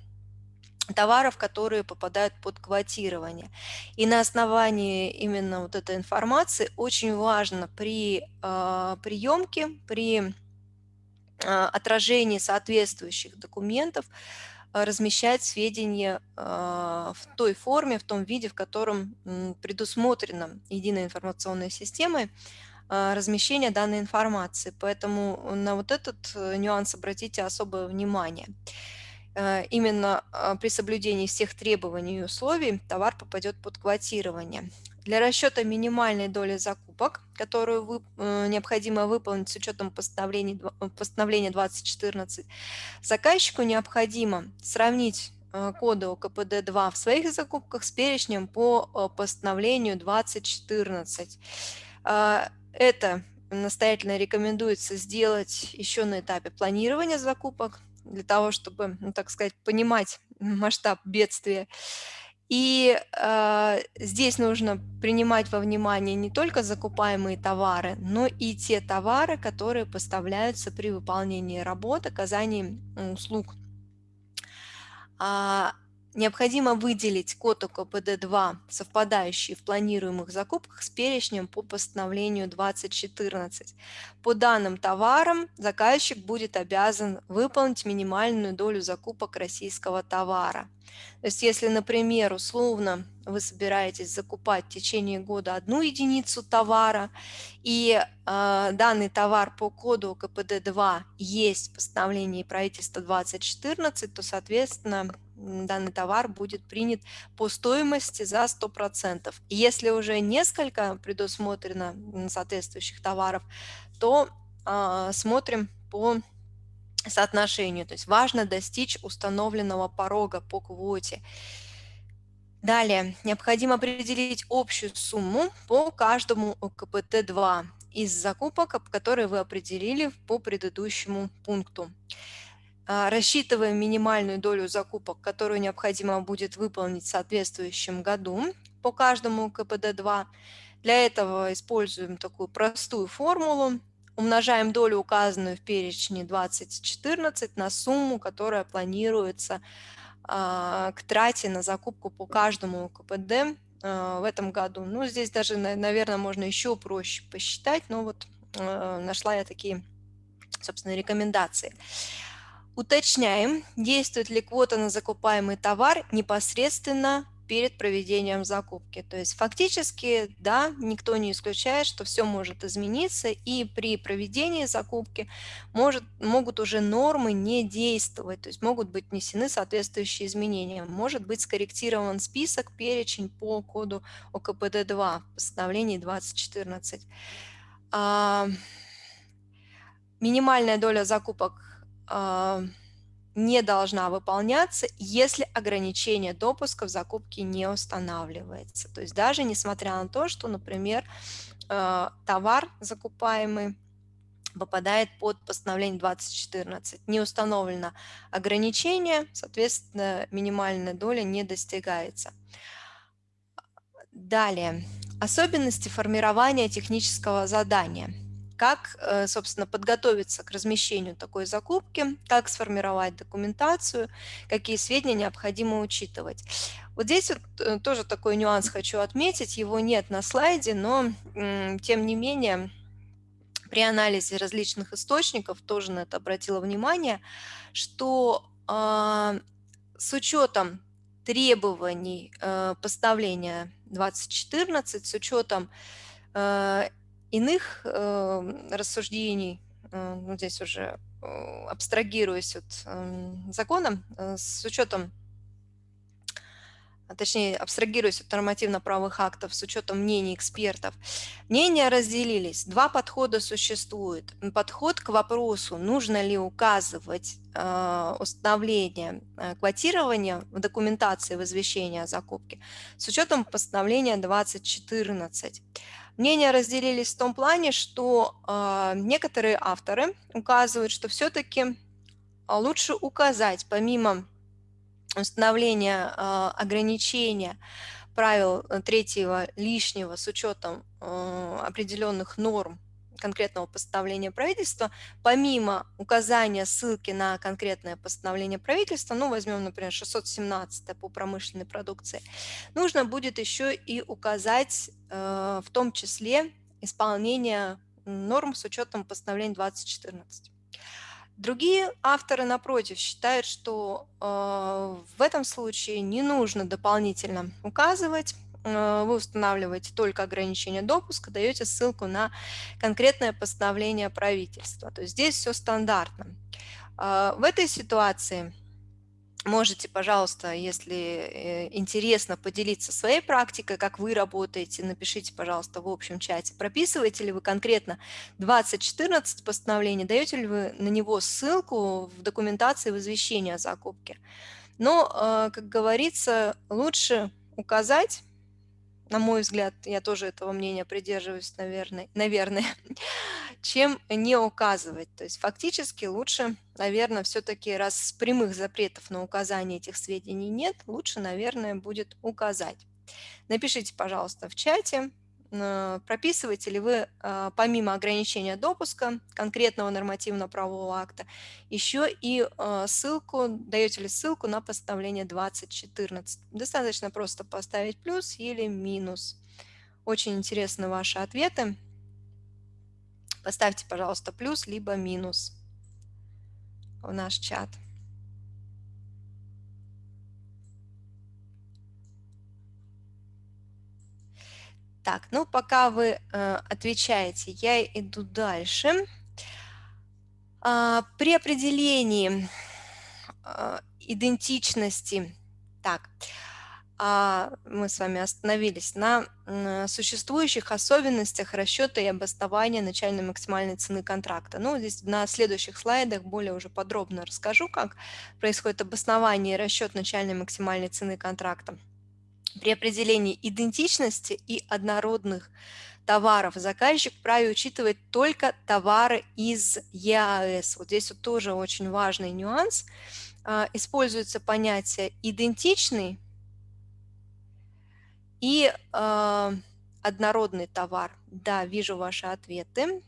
товаров, которые попадают под квотирование. И на основании именно вот этой информации очень важно при э, приемке, при э, отражении соответствующих документов размещать сведения в той форме, в том виде, в котором предусмотрено единой информационной системой размещение данной информации. Поэтому на вот этот нюанс обратите особое внимание. Именно при соблюдении всех требований и условий товар попадет под квотирование. Для расчета минимальной доли закупок, которую вы, э, необходимо выполнить с учетом постановления, э, постановления 2014, заказчику необходимо сравнить э, коды ОКПД-2 в своих закупках с перечнем по постановлению 2014. Это настоятельно рекомендуется сделать еще на этапе планирования закупок, для того, чтобы, ну, так сказать, понимать масштаб бедствия. И э, здесь нужно принимать во внимание не только закупаемые товары, но и те товары, которые поставляются при выполнении работ, оказании услуг. А, Необходимо выделить код ОКПД-2, совпадающий в планируемых закупках с перечнем по постановлению 2014. По данным товарам заказчик будет обязан выполнить минимальную долю закупок российского товара. То есть если, например, условно вы собираетесь закупать в течение года одну единицу товара, и э, данный товар по коду КПД-2 есть в постановлении правительства 2014, то, соответственно, данный товар будет принят по стоимости за 100%. И если уже несколько предусмотрено соответствующих товаров, то э, смотрим по соотношению. То есть важно достичь установленного порога по квоте. Далее, необходимо определить общую сумму по каждому КПТ-2 из закупок, которые вы определили по предыдущему пункту. А, рассчитываем минимальную долю закупок, которую необходимо будет выполнить в соответствующем году по каждому КПД-2. Для этого используем такую простую формулу. Умножаем долю, указанную в перечне 2014, на сумму, которая планируется а, к трате на закупку по каждому КПД а, в этом году. Ну, здесь даже, наверное, можно еще проще посчитать, но вот нашла я такие, собственно, рекомендации. Уточняем, действует ли квота на закупаемый товар непосредственно перед проведением закупки. То есть фактически, да, никто не исключает, что все может измениться, и при проведении закупки может, могут уже нормы не действовать, то есть могут быть внесены соответствующие изменения. Может быть скорректирован список, перечень по коду ОКПД-2 в постановлении 2014. А, минимальная доля закупок не должна выполняться, если ограничение допуска в закупке не устанавливается. То есть даже несмотря на то, что, например, а, товар закупаемый попадает под постановление 2014. Не установлено ограничение, соответственно, минимальная доля не достигается. Далее. Особенности формирования технического задания как, э, собственно, подготовиться к размещению такой закупки, как сформировать документацию, какие сведения необходимо учитывать. Вот здесь вот э, тоже такой нюанс хочу отметить, его нет на слайде, но тем не менее при анализе различных источников тоже на это обратила внимание, что э, с учетом требований э, поставления 2014, с учетом э, иных э, рассуждений, э, ну, здесь уже э, абстрагируясь от э, закона, э, с учетом, а точнее, абстрагируясь от нормативно-правовых актов, с учетом мнений экспертов, мнения разделились. Два подхода существует. Подход к вопросу, нужно ли указывать установление квотирования в документации в извещении о закупке с учетом постановления 2014. Мнения разделились в том плане, что э, некоторые авторы указывают, что все-таки а, лучше указать, помимо установления э, ограничения правил э, третьего лишнего с учетом э, определенных норм конкретного постановления правительства, помимо указания ссылки на конкретное постановление правительства, ну, возьмем, например, 617 по промышленной продукции, нужно будет еще и указать э, в том числе исполнение норм с учетом постановления 2014. Другие авторы, напротив, считают, что э, в этом случае не нужно дополнительно указывать, вы устанавливаете только ограничение допуска, даете ссылку на конкретное постановление правительства. То есть здесь все стандартно. Э, в этой ситуации Можете, пожалуйста, если э, интересно, поделиться своей практикой, как вы работаете, напишите, пожалуйста, в общем чате. Прописываете ли вы конкретно 2014 постановление, даете ли вы на него ссылку в документации в извещении о закупке. Но, э, как говорится, лучше указать на мой взгляд, я тоже этого мнения придерживаюсь, наверное, наверное *laughs* чем не указывать. То есть фактически лучше, наверное, все-таки раз прямых запретов на указание этих сведений нет, лучше, наверное, будет указать. Напишите, пожалуйста, в чате, прописываете ли вы а, помимо ограничения допуска конкретного нормативно-правового акта еще и а, ссылку, даете ли ссылку на постановление 2014. Достаточно просто поставить плюс или минус. Очень интересны ваши ответы. Поставьте, пожалуйста, плюс либо минус в наш чат. Так, ну пока вы э, отвечаете, я иду дальше. А, при определении э, идентичности, так, а, мы с вами остановились на существующих особенностях расчета и обоснования начальной максимальной цены контракта. Ну, здесь на следующих слайдах более уже подробно расскажу, как происходит обоснование и расчет начальной максимальной цены контракта. При определении идентичности и однородных товаров заказчик вправе учитывать только товары из ЕАЭС. Вот здесь вот тоже очень важный нюанс. А, используется понятие идентичный и а, однородный товар. Да, вижу ваши ответы.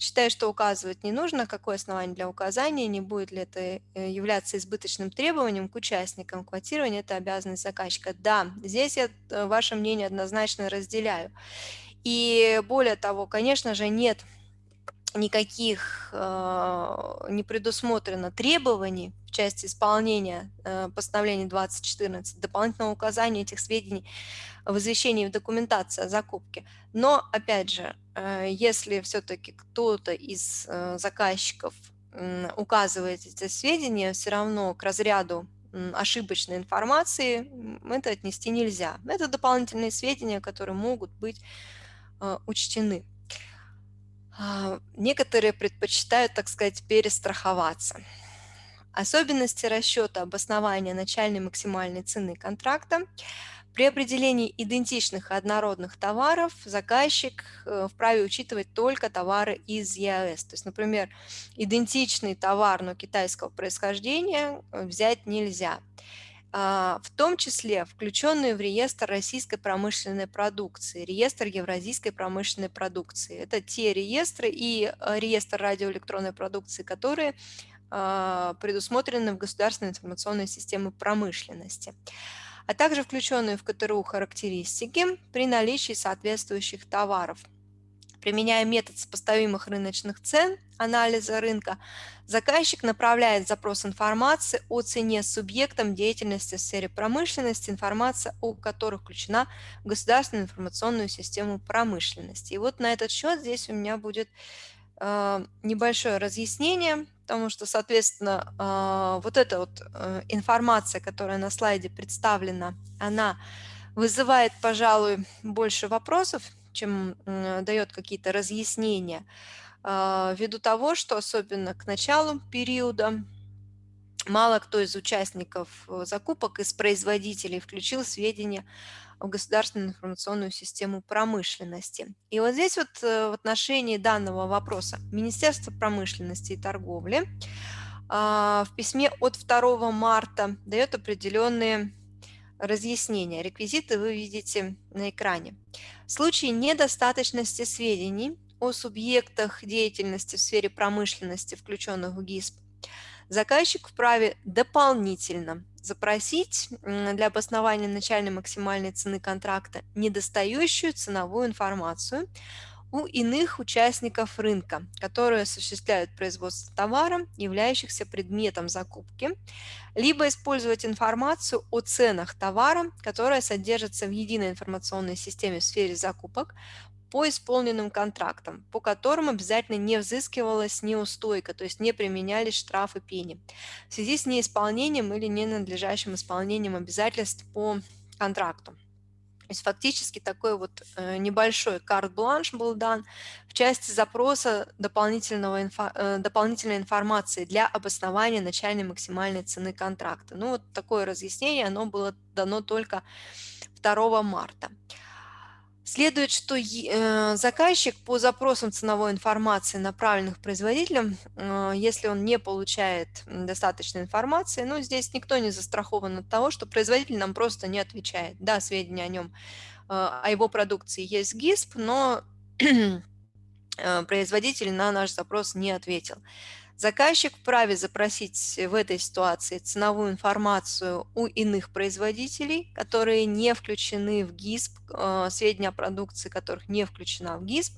Считаю, что указывать не нужно, какое основание для указания, не будет ли это э, являться избыточным требованием к участникам. Квотирование – это обязанность заказчика. Да, здесь я э, ваше мнение однозначно разделяю. И более того, конечно же, нет никаких э, не предусмотрено требований в части исполнения э, постановления 2014, дополнительного указания этих сведений в извещении в документации о закупке. Но, опять же, если все-таки кто-то из э, заказчиков э, указывает эти сведения, все равно к разряду ошибочной информации это отнести нельзя. Это дополнительные сведения, которые могут быть э, учтены. А, некоторые предпочитают, так сказать, перестраховаться. Особенности расчета обоснования начальной максимальной цены контракта. При определении идентичных однородных товаров заказчик э, вправе учитывать только товары из ЕАЭС. То есть, например, идентичный товар, но китайского происхождения э, взять нельзя. А, в том числе включенные в реестр российской промышленной продукции, реестр евразийской промышленной продукции. Это те реестры и э, реестр радиоэлектронной продукции, которые а, предусмотрены в государственной информационной системе промышленности, а также включенные в КТРУ характеристики при наличии соответствующих товаров – Применяя метод сопоставимых рыночных цен, анализа рынка, заказчик направляет запрос информации о цене субъектам деятельности в сфере промышленности, информация о которых включена в государственную информационную систему промышленности. И вот на этот счет здесь у меня будет э, небольшое разъяснение, потому что, соответственно, э, вот эта вот э, информация, которая на слайде представлена, она вызывает, пожалуй, больше вопросов, чем дает какие-то разъяснения, а, ввиду того, что особенно к началу периода мало кто из участников э, закупок, из производителей включил сведения в государственную информационную систему промышленности. И вот здесь вот э, в отношении данного вопроса Министерство промышленности и торговли а, в письме от 2 марта дает определенные разъяснения. Реквизиты вы видите на экране. В случае недостаточности сведений о субъектах деятельности в сфере промышленности, включенных в ГИСП, заказчик вправе дополнительно запросить для обоснования начальной максимальной цены контракта недостающую ценовую информацию у иных участников рынка, которые осуществляют производство товара, являющихся предметом закупки, либо использовать информацию о ценах товара, которая содержится в единой информационной системе в сфере закупок, по исполненным контрактам, по которым обязательно не взыскивалась неустойка, то есть не применялись штрафы пени в связи с неисполнением или ненадлежащим исполнением обязательств по контракту. То есть фактически такой вот э, небольшой карт-бланш был дан в части запроса дополнительного инфо, э, дополнительной информации для обоснования начальной максимальной цены контракта. Ну вот такое разъяснение, оно было дано только 2 марта. Следует, что э, заказчик по запросам ценовой информации, направленных производителям, э, если он не получает достаточной информации, ну, здесь никто не застрахован от того, что производитель нам просто не отвечает. Да, сведения о нем, э, о его продукции есть ГИСП, но *clears throat* производитель на наш запрос не ответил. Заказчик вправе запросить в этой ситуации ценовую информацию у иных производителей, которые не включены в ГИСП, э, сведения о продукции которых не включена в ГИСП,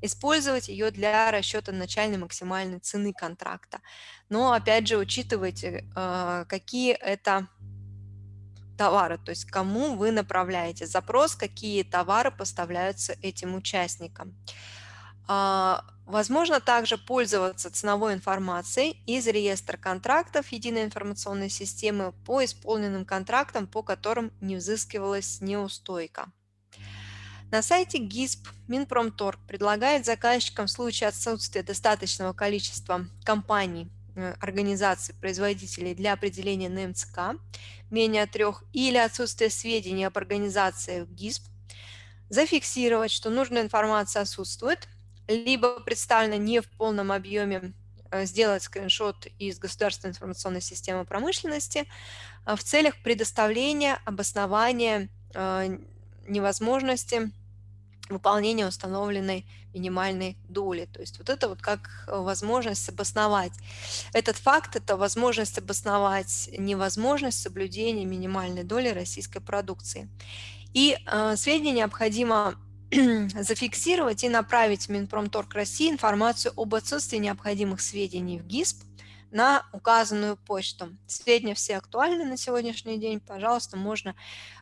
использовать ее для расчета начальной максимальной цены контракта. Но опять же учитывайте, э, какие это товары, то есть кому вы направляете запрос, какие товары поставляются этим участникам. Возможно также пользоваться ценовой информацией из реестра контрактов единой информационной системы по исполненным контрактам, по которым не взыскивалась неустойка. На сайте ГИСП Минпромторг предлагает заказчикам в случае отсутствия достаточного количества компаний, э, организаций, производителей для определения НМЦК менее трех или отсутствие сведений об организации в ГИСП, зафиксировать, что нужная информация отсутствует – либо представлено не в полном объеме, э, сделать скриншот из государственной информационной системы промышленности э, в целях предоставления обоснования э, невозможности выполнения установленной минимальной доли. То есть вот это вот как возможность обосновать. Этот факт – это возможность обосновать невозможность соблюдения минимальной доли российской продукции. И э, сведения необходимо *clears throat* зафиксировать и направить в Минпромторг России информацию об отсутствии необходимых сведений в ГИСП на указанную почту. Сведения все актуальны на сегодняшний день. Пожалуйста, можно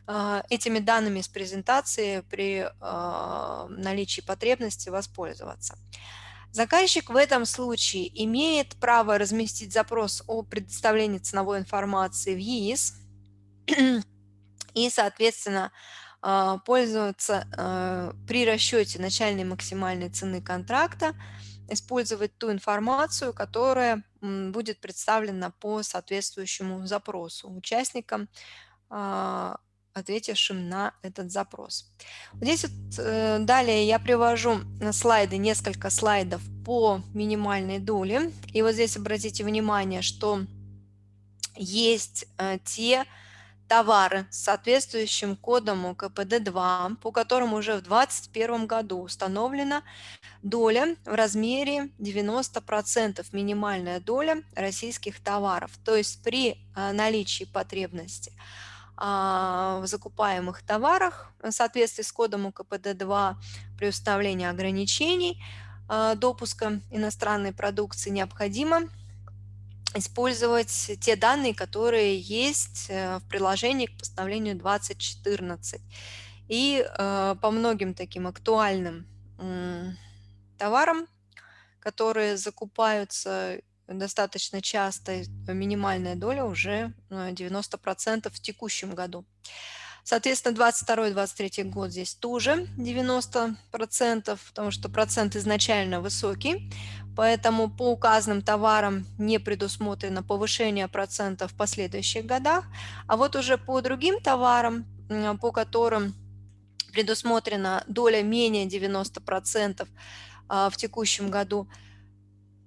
э, этими данными с презентации при э, наличии потребности воспользоваться. Заказчик в этом случае имеет право разместить запрос о предоставлении ценовой информации в ЕИС *clears throat* и, соответственно, пользоваться а, при расчете начальной максимальной цены контракта, использовать ту информацию, которая будет представлена по соответствующему запросу участникам, а, ответившим на этот запрос. Здесь вот, э, далее я привожу слайды, несколько слайдов по минимальной доле. И вот здесь обратите внимание, что есть э, те товары с соответствующим кодом УКПД-2, по которому уже в 2021 году установлена доля в размере 90% минимальная доля российских товаров. То есть при а, наличии потребности а, в закупаемых товарах в соответствии с кодом УКПД-2 при установлении ограничений а, допуска иностранной продукции необходимо использовать те данные, которые есть э, в приложении к постановлению 2014. И э, по многим таким актуальным товарам, которые закупаются достаточно часто, минимальная доля уже 90% э, в текущем году. Соответственно, 22-23 год здесь тоже 90%, потому что процент изначально высокий. Поэтому по указанным товарам не предусмотрено повышение процентов в последующих годах. А вот уже по другим товарам, по которым предусмотрена доля менее 90% а, в текущем году,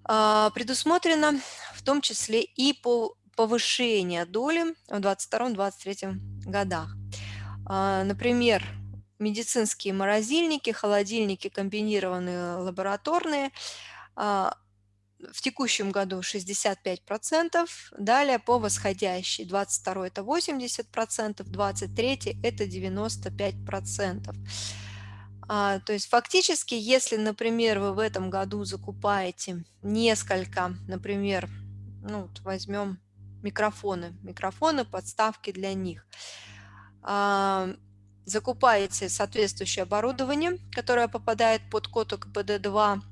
а, предусмотрено в том числе и по повышение доли в 2022-2023 годах. А, например, медицинские морозильники, холодильники комбинированные лабораторные – в текущем году 65%, далее по восходящей 22 это 80%, 23 это 95%. А, то есть фактически, если, например, вы в этом году закупаете несколько, например, ну, вот возьмем микрофоны, микрофоны, подставки для них, а, закупаете соответствующее оборудование, которое попадает под код ОКПД-2,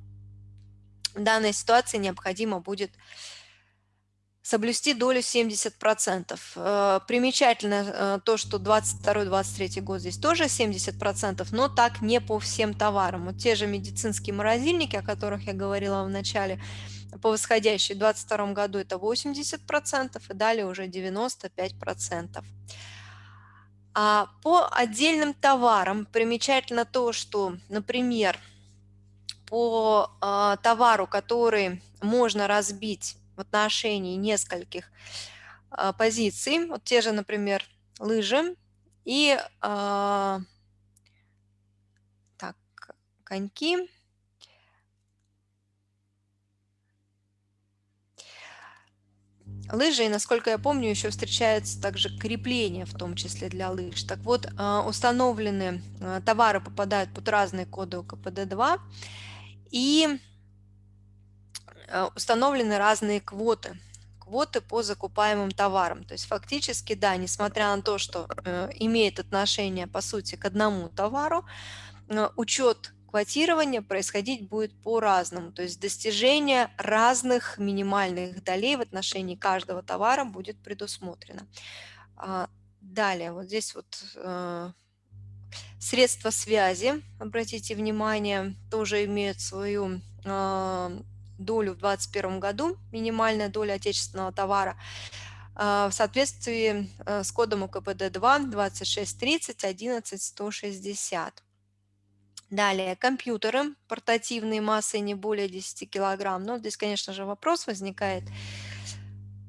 в данной ситуации необходимо будет соблюсти долю 70%. Э, примечательно э, то, что 22-23 год здесь тоже 70%, но так не по всем товарам. Вот те же медицинские морозильники, о которых я говорила в начале, по восходящей в 2022 году это 80%, и далее уже 95%. А по отдельным товарам примечательно то, что, например, по э, товару, который можно разбить в отношении нескольких э, позиций, вот те же, например, лыжи и э, так, коньки, лыжи, и, насколько я помню, еще встречается также крепление, в том числе для лыж. Так вот, установлены товары попадают под разные коды КПД-2, и э, установлены разные квоты, квоты по закупаемым товарам. То есть фактически, да, несмотря на то, что э, имеет отношение, по сути, к одному товару, э, учет квотирования происходить будет по-разному. То есть достижение разных минимальных долей в отношении каждого товара будет предусмотрено. А, далее, вот здесь вот Средства связи, обратите внимание, тоже имеют свою э, долю в 2021 году, минимальная доля отечественного товара, э, в соответствии э, с кодом УКПД-2 2630 11 160. Далее, компьютеры портативные массой не более 10 килограмм. Но здесь, конечно же, вопрос возникает, а,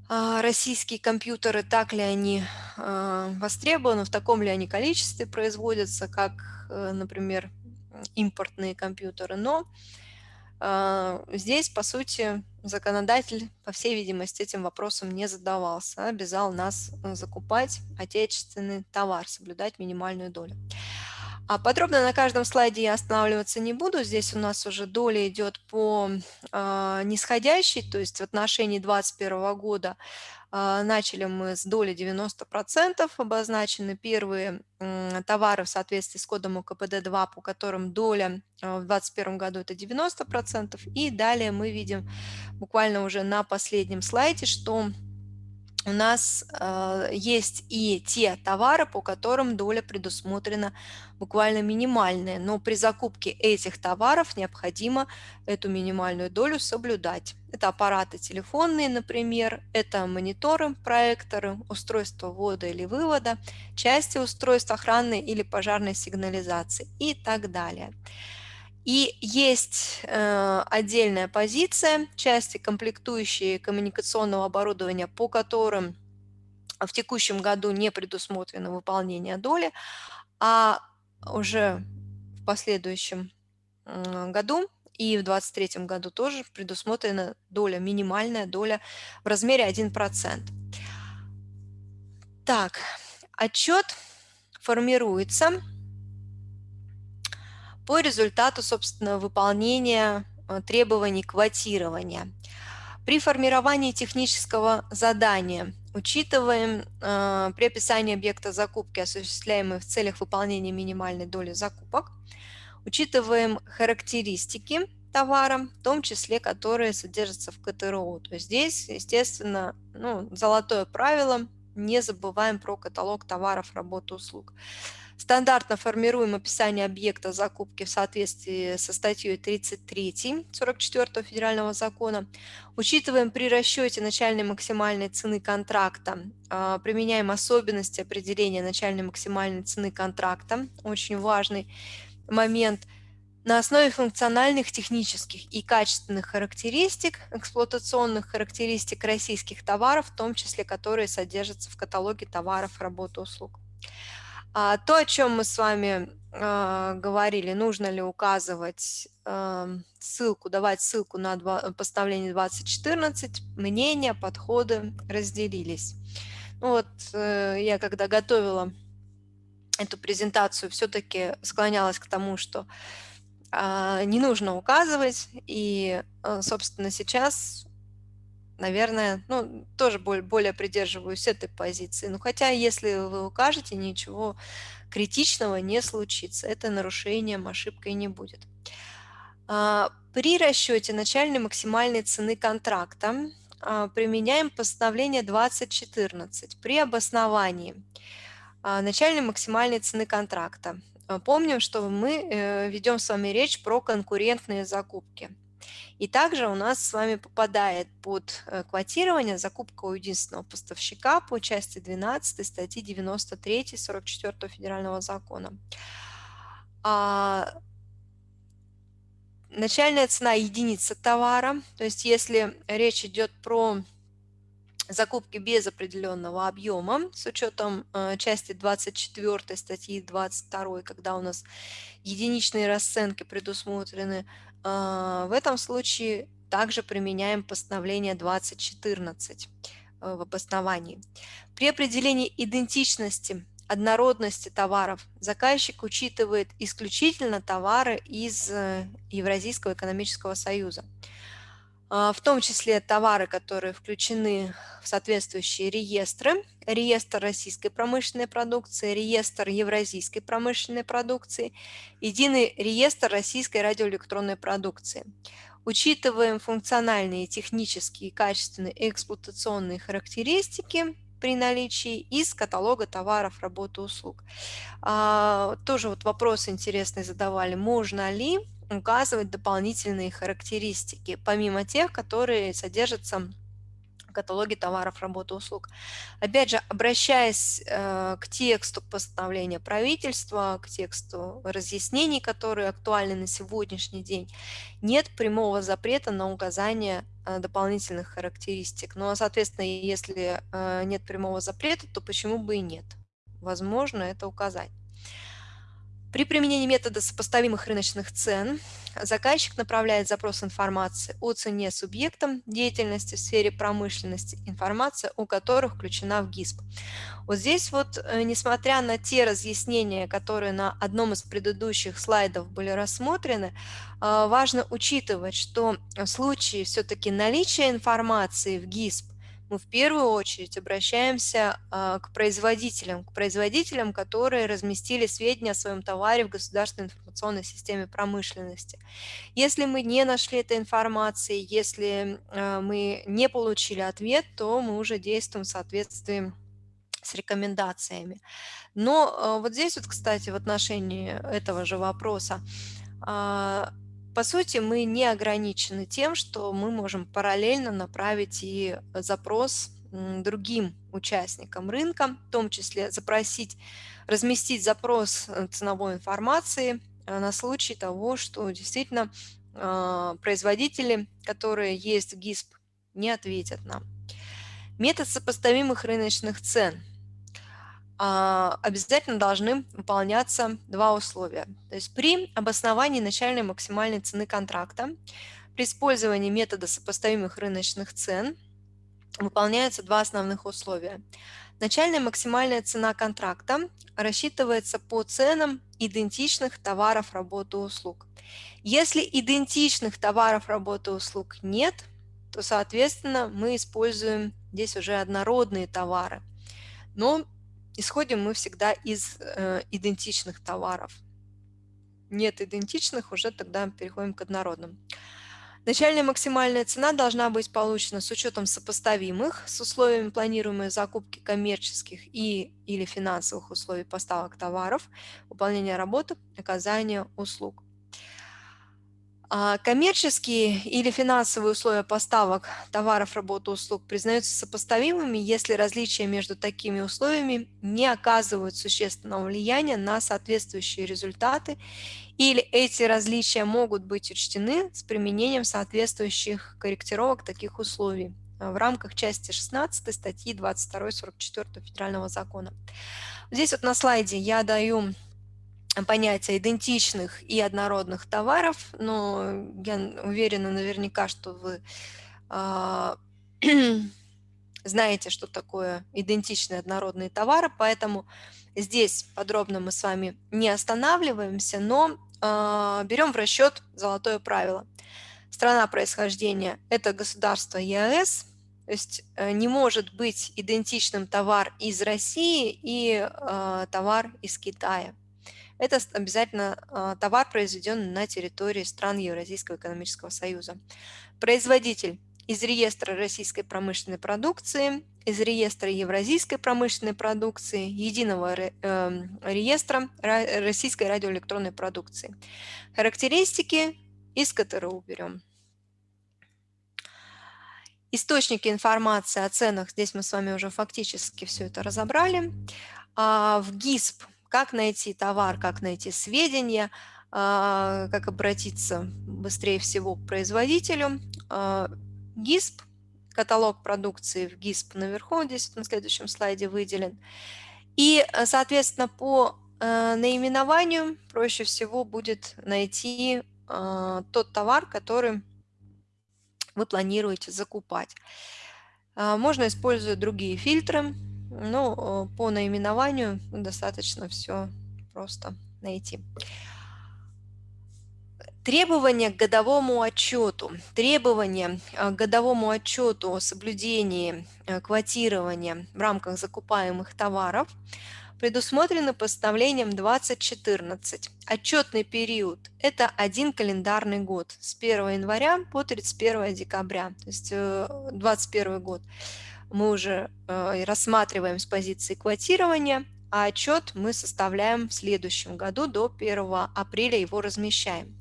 российские компьютеры, так ли они а, востребованы, в таком ли они количестве производятся, как, э, например, импортные компьютеры. Но а, здесь, по сути, законодатель, по всей видимости, этим вопросом не задавался, обязал нас э, закупать отечественный товар, соблюдать минимальную долю. А подробно на каждом слайде я останавливаться не буду. Здесь у нас уже доля идет по э, нисходящей, то есть в отношении 2021 года э, начали мы с доли 90%, обозначены первые э, товары в соответствии с кодом УКПД-2, по которым доля э, в 2021 году это 90%. И далее мы видим буквально уже на последнем слайде, что у нас э, есть и те товары, по которым доля предусмотрена буквально минимальная, но при закупке этих товаров необходимо эту минимальную долю соблюдать. Это аппараты телефонные, например, это мониторы, проекторы, устройства ввода или вывода, части устройств охранной или пожарной сигнализации и так далее. И есть э, отдельная позиция, части комплектующие коммуникационного оборудования, по которым в текущем году не предусмотрено выполнение доли, а уже в последующем году и в 2023 году тоже предусмотрена доля, минимальная доля в размере 1%. Так, отчет формируется по результату, собственно, выполнения э, требований квотирования. При формировании технического задания учитываем э, при описании объекта закупки, осуществляемой в целях выполнения минимальной доли закупок, учитываем характеристики товара, в том числе, которые содержатся в КТРО. То есть здесь, естественно, ну, золотое правило, не забываем про каталог товаров, работ, услуг. Стандартно формируем описание объекта закупки в соответствии со статьей 33 44 федерального закона. Учитываем при расчете начальной максимальной цены контракта, а, применяем особенности определения начальной максимальной цены контракта, очень важный момент – на основе функциональных, технических и качественных характеристик, эксплуатационных характеристик российских товаров, в том числе которые содержатся в каталоге товаров, работ и услуг. А, то, о чем мы с вами а, говорили, нужно ли указывать а, ссылку, давать ссылку на два, поставление 2014, мнения, подходы разделились. Ну вот э, я когда готовила эту презентацию, все-таки склонялась к тому, что а, не нужно указывать, и, а, собственно, сейчас, наверное, ну, тоже более, более придерживаюсь этой позиции. Ну, хотя, если вы укажете, ничего критичного не случится, это нарушением, ошибкой не будет. А, при расчете начальной максимальной цены контракта применяем постановление 2014 при обосновании начальной максимальной цены контракта. Помним, что мы э, ведем с вами речь про конкурентные закупки. И также у нас с вами попадает под э, квотирование закупка у единственного поставщика по части 12 статьи 93 44 федерального закона. А начальная цена единицы товара, то есть если речь идет про закупки без определенного объема с учетом э, части 24 статьи 22, когда у нас единичные расценки предусмотрены, в этом случае также применяем постановление 2014 э, в обосновании. При определении идентичности однородности товаров заказчик учитывает исключительно товары из э, Евразийского экономического союза. А, в том числе товары, которые включены в соответствующие реестры. Реестр российской промышленной продукции, реестр евразийской промышленной продукции, единый реестр российской радиоэлектронной продукции. Учитываем функциональные, технические, качественные и эксплуатационные характеристики при наличии из каталога товаров, работы, услуг. А, тоже вот вопрос интересный задавали. Можно ли указывать дополнительные характеристики, помимо тех, которые содержатся в каталоге товаров, работы, услуг. Опять же, обращаясь э, к тексту постановления правительства, к тексту разъяснений, которые актуальны на сегодняшний день, нет прямого запрета на указание э, дополнительных характеристик. Но, соответственно, если э, нет прямого запрета, то почему бы и нет? Возможно это указать. При применении метода сопоставимых рыночных цен заказчик направляет запрос информации о цене субъектам деятельности в сфере промышленности, информация у которых включена в ГИСП. Вот здесь вот, э, несмотря на те разъяснения, которые на одном из предыдущих слайдов были рассмотрены, э, важно учитывать, что в случае все-таки наличия информации в ГИСП мы в первую очередь обращаемся а, к производителям, к производителям, которые разместили сведения о своем товаре в государственной информационной системе промышленности. Если мы не нашли этой информации, если а, мы не получили ответ, то мы уже действуем в соответствии с рекомендациями. Но а, вот здесь вот, кстати, в отношении этого же вопроса, по сути, мы не ограничены тем, что мы можем параллельно направить и запрос другим участникам рынка, в том числе запросить, разместить запрос э, ценовой информации э, на случай того, что действительно а, производители, которые есть в ГИСП, не ответят нам. Метод сопоставимых рыночных цен – обязательно должны выполняться два условия. То есть при обосновании начальной максимальной цены контракта, при использовании метода сопоставимых рыночных цен выполняются два основных условия. Начальная максимальная цена контракта рассчитывается по ценам идентичных товаров, работы, услуг. Если идентичных товаров, работы, услуг нет, то, соответственно, мы используем здесь уже однородные товары. Но исходим мы всегда из э, идентичных товаров. Нет идентичных, уже тогда переходим к однородным. Начальная максимальная цена должна быть получена с учетом сопоставимых с условиями планируемой закупки коммерческих и или финансовых условий поставок товаров, выполнения работы, оказания услуг. А коммерческие или финансовые условия поставок товаров, работ, услуг признаются сопоставимыми, если различия между такими условиями не оказывают существенного влияния на соответствующие результаты или эти различия могут быть учтены с применением соответствующих корректировок таких условий в рамках части 16 статьи 22-44 Федерального закона. Здесь вот на слайде я даю понятия идентичных и однородных товаров, но я уверена наверняка, что вы э, *clears throat* знаете, что такое идентичные однородные товары, поэтому здесь подробно мы с вами не останавливаемся, но э, берем в расчет золотое правило. Страна происхождения – это государство ЕАЭС, то есть э, не может быть идентичным товар из России и э, товар из Китая. Это обязательно э, товар, произведенный на территории стран Евразийского экономического союза. Производитель из реестра российской промышленной продукции, из реестра евразийской промышленной продукции, единого эм, реестра российской радиоэлектронной продукции. Характеристики из КТРУ берем. Источники информации о ценах, здесь мы с вами уже фактически все это разобрали. А в ГИСП, как найти товар, как найти сведения, а, как обратиться быстрее всего к производителю. А, ГИСП, каталог продукции в ГИСП наверху, здесь на следующем слайде выделен. И, э, соответственно, по э, наименованию проще всего будет найти э, тот товар, который вы планируете закупать. Можно использовать другие фильтры, но по наименованию достаточно все просто найти. Требования к годовому отчету. Требования э, к годовому отчету о соблюдении э, квотирования в рамках закупаемых товаров предусмотрены постановлением 2014. Отчетный период – это один календарный год с 1 января по 31 декабря, то есть 2021 э, год. Мы уже рассматриваем с позиции квотирования, а отчет мы составляем в следующем году, до 1 апреля его размещаем.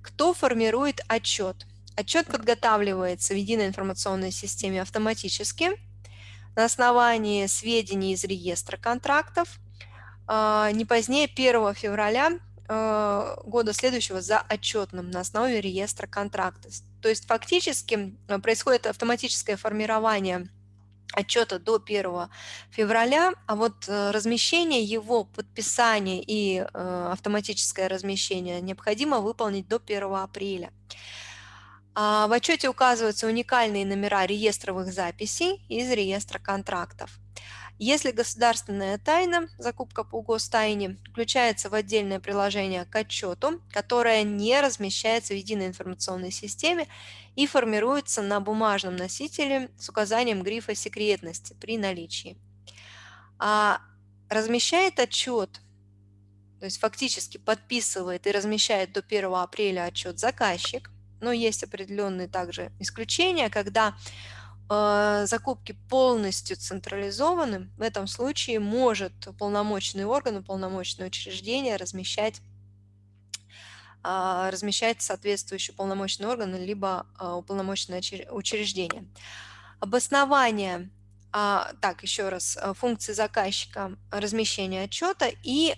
Кто формирует отчет? Отчет подготавливается в единой информационной системе автоматически на основании сведений из реестра контрактов а, не позднее 1 февраля а, года следующего за отчетным на основе реестра контрактов. То есть фактически а, происходит автоматическое формирование отчета до 1 февраля, а вот э, размещение его, подписание и э, автоматическое размещение необходимо выполнить до 1 апреля. А в отчете указываются уникальные номера реестровых записей из реестра контрактов. Если государственная тайна, закупка по гостайне, включается в отдельное приложение к отчету, которое не размещается в единой информационной системе и формируется на бумажном носителе с указанием грифа секретности при наличии. А размещает отчет, то есть фактически подписывает и размещает до 1 апреля отчет заказчик, но есть определенные также исключения, когда закупки полностью централизованы, в этом случае может уполномоченный орган, уполномоченное учреждение размещать а, размещать соответствующий уполномоченный орган либо а, уполномоченное учреждение. Обоснование, а, так, еще раз, функции заказчика размещения отчета и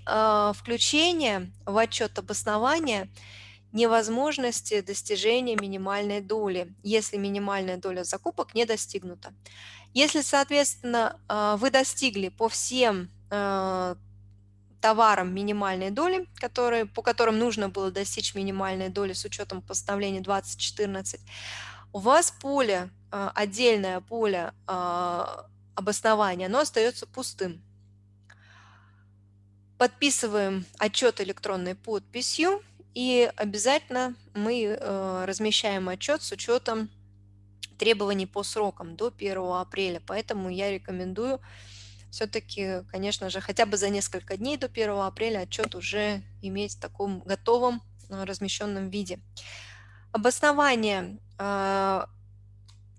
включение в отчет обоснования невозможности достижения минимальной доли, если минимальная доля закупок не достигнута. Если, соответственно, вы достигли по всем товарам минимальной доли, которые, по которым нужно было достичь минимальной доли с учетом постановления 2014, у вас поле, а, отдельное поле а, обоснования, оно остается пустым. Подписываем отчет электронной подписью и обязательно мы а, размещаем отчет с учетом требований по срокам до 1 апреля. Поэтому я рекомендую все-таки, конечно же, хотя бы за несколько дней до 1 апреля отчет уже иметь в таком готовом э, размещенном виде. Обоснование э,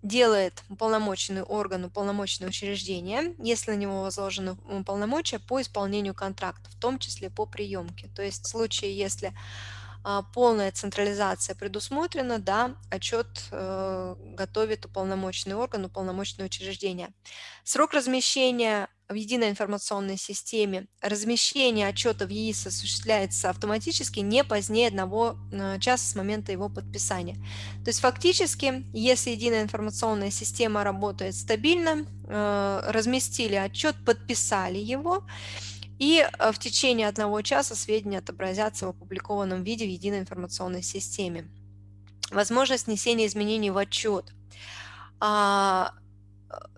делает уполномоченный орган, уполномоченное учреждение, если на него возложены полномочия по исполнению контракта, в том числе по приемке. То есть в случае, если полная централизация предусмотрена, да, отчет э, готовит уполномоченный орган, уполномоченное учреждение. Срок размещения в единой информационной системе. Размещение отчета в ЕИС осуществляется автоматически не позднее одного э, часа с момента его подписания. То есть фактически, если единая информационная система работает стабильно, э, разместили отчет, подписали его, и э, в течение одного часа сведения отобразятся в опубликованном виде в единой информационной системе. Возможность внесения изменений в отчет. А,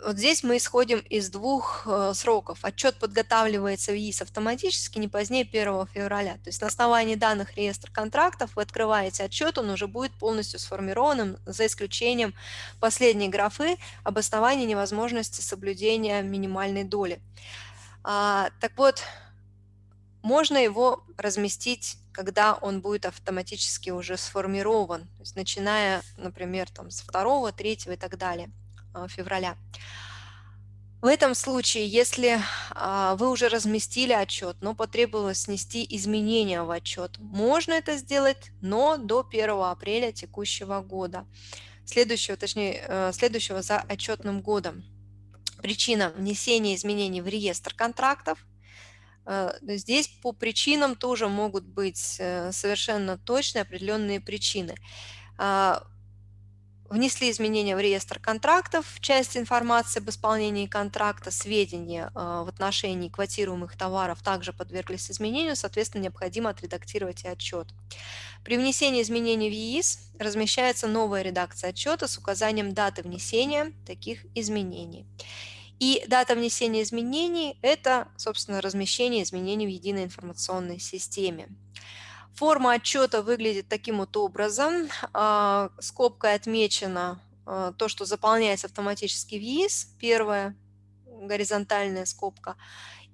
вот здесь мы исходим из двух э, сроков. Отчет подготавливается в ИИС автоматически не позднее 1 февраля. То есть на основании данных реестра контрактов вы открываете отчет, он уже будет полностью сформированным, за исключением последней графы обоснования невозможности соблюдения минимальной доли. А, так вот, можно его разместить, когда он будет автоматически уже сформирован, то есть начиная, например, там, с 2, 3 и так далее а, февраля. В этом случае, если а, вы уже разместили отчет, но потребовалось внести изменения в отчет, можно это сделать, но до 1 апреля текущего года, следующего, точнее, э, следующего за отчетным годом. Причина внесения изменений в реестр контрактов – Э, здесь по причинам тоже могут быть э, совершенно точные определенные причины. А, внесли изменения в реестр контрактов, часть информации об исполнении контракта, сведения а, в отношении квотируемых товаров также подверглись изменению, соответственно, необходимо отредактировать и отчет. При внесении изменений в ЕИС размещается новая редакция отчета с указанием даты внесения таких изменений. И дата внесения изменений – это, собственно, размещение изменений в единой информационной системе. Форма отчета выглядит таким вот образом. А, скобкой отмечено а, то, что заполняется автоматически в ЕИС, первая горизонтальная скобка,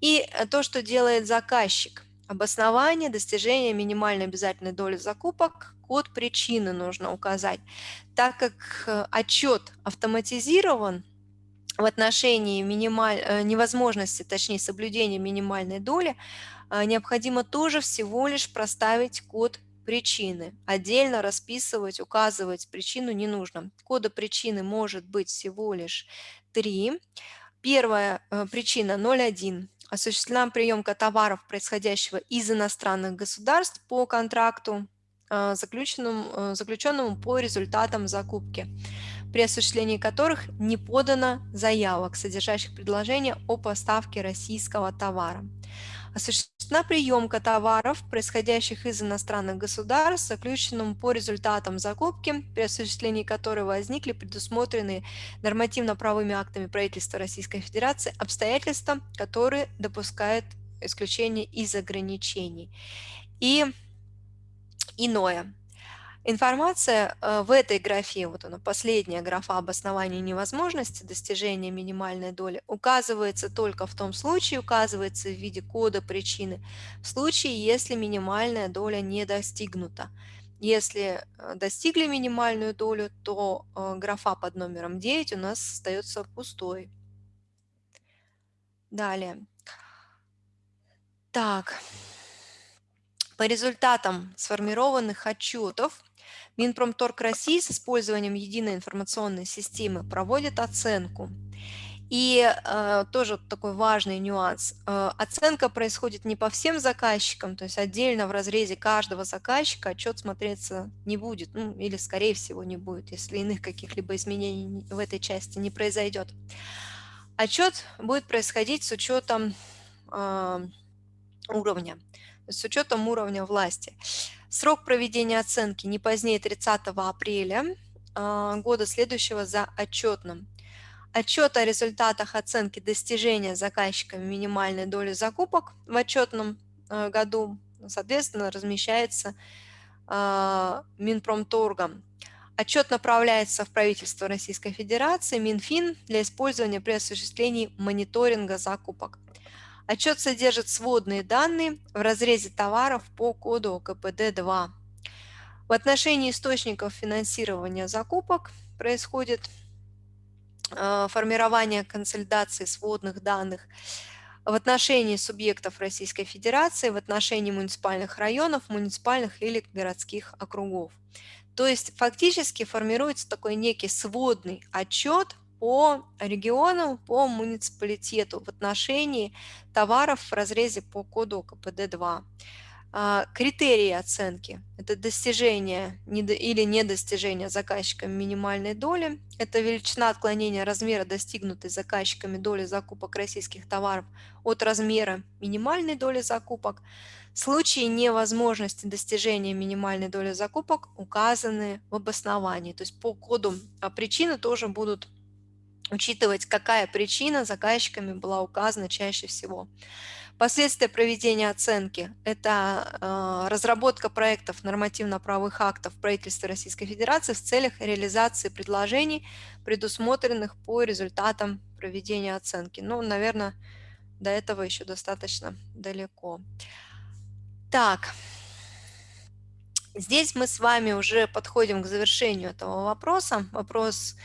и то, что делает заказчик. Обоснование, достижение минимальной обязательной доли закупок, код причины нужно указать. Так как э, отчет автоматизирован, в отношении минималь... Э, невозможности, точнее соблюдения минимальной доли, э, необходимо тоже всего лишь проставить код причины. Отдельно расписывать, указывать причину не нужно. Кода причины может быть всего лишь три. Первая э, причина 0.1. Осуществлена приемка товаров, происходящего из иностранных государств по контракту, заключенному, заключенному по результатам закупки при осуществлении которых не подано заявок, содержащих предложение о поставке российского товара. Осуществлена приемка товаров, происходящих из иностранных государств, заключенным по результатам закупки, при осуществлении которой возникли предусмотренные нормативно-правовыми актами правительства Российской Федерации обстоятельства, которые допускают исключение из ограничений. И иное. Информация э, в этой графе, вот она, последняя графа обоснования невозможности достижения минимальной доли, указывается только в том случае, указывается в виде кода причины, в случае, если минимальная доля не достигнута. Если э, достигли минимальную долю, то э, графа под номером 9 у нас остается пустой. Далее. Так, по результатам сформированных отчетов Минпромторг России с использованием единой информационной системы проводит оценку. И э, тоже такой важный нюанс. Э, оценка происходит не по всем заказчикам, то есть отдельно в разрезе каждого заказчика отчет смотреться не будет, ну, или скорее всего не будет, если иных каких-либо изменений в этой части не произойдет. Отчет будет происходить с учетом э, уровня, с учетом уровня власти. Срок проведения оценки не позднее 30 апреля а, года следующего за отчетным. Отчет о результатах оценки достижения заказчиками минимальной доли закупок в отчетном а, году, соответственно, размещается а, Минпромторгом. Отчет направляется в правительство Российской Федерации, Минфин, для использования при осуществлении мониторинга закупок. Отчет содержит сводные данные в разрезе товаров по коду КПД-2. В отношении источников финансирования закупок происходит э, формирование консолидации сводных данных в отношении субъектов Российской Федерации, в отношении муниципальных районов, муниципальных или городских округов. То есть фактически формируется такой некий сводный отчет по региону, по муниципалитету в отношении товаров в разрезе по коду КПД-2. А, критерии оценки – это достижение или недостижение заказчиками минимальной доли, это величина отклонения размера достигнутой заказчиками доли закупок российских товаров от размера минимальной доли закупок. Случаи невозможности достижения минимальной доли закупок указаны в обосновании, то есть по коду а, причины тоже будут учитывать, какая причина заказчиками была указана чаще всего. Последствия проведения оценки – это э, разработка проектов нормативно-правовых актов правительства Российской Федерации в целях реализации предложений, предусмотренных по результатам проведения оценки. Ну, наверное, до этого еще достаточно далеко. Так, здесь мы с вами уже подходим к завершению этого вопроса. Вопрос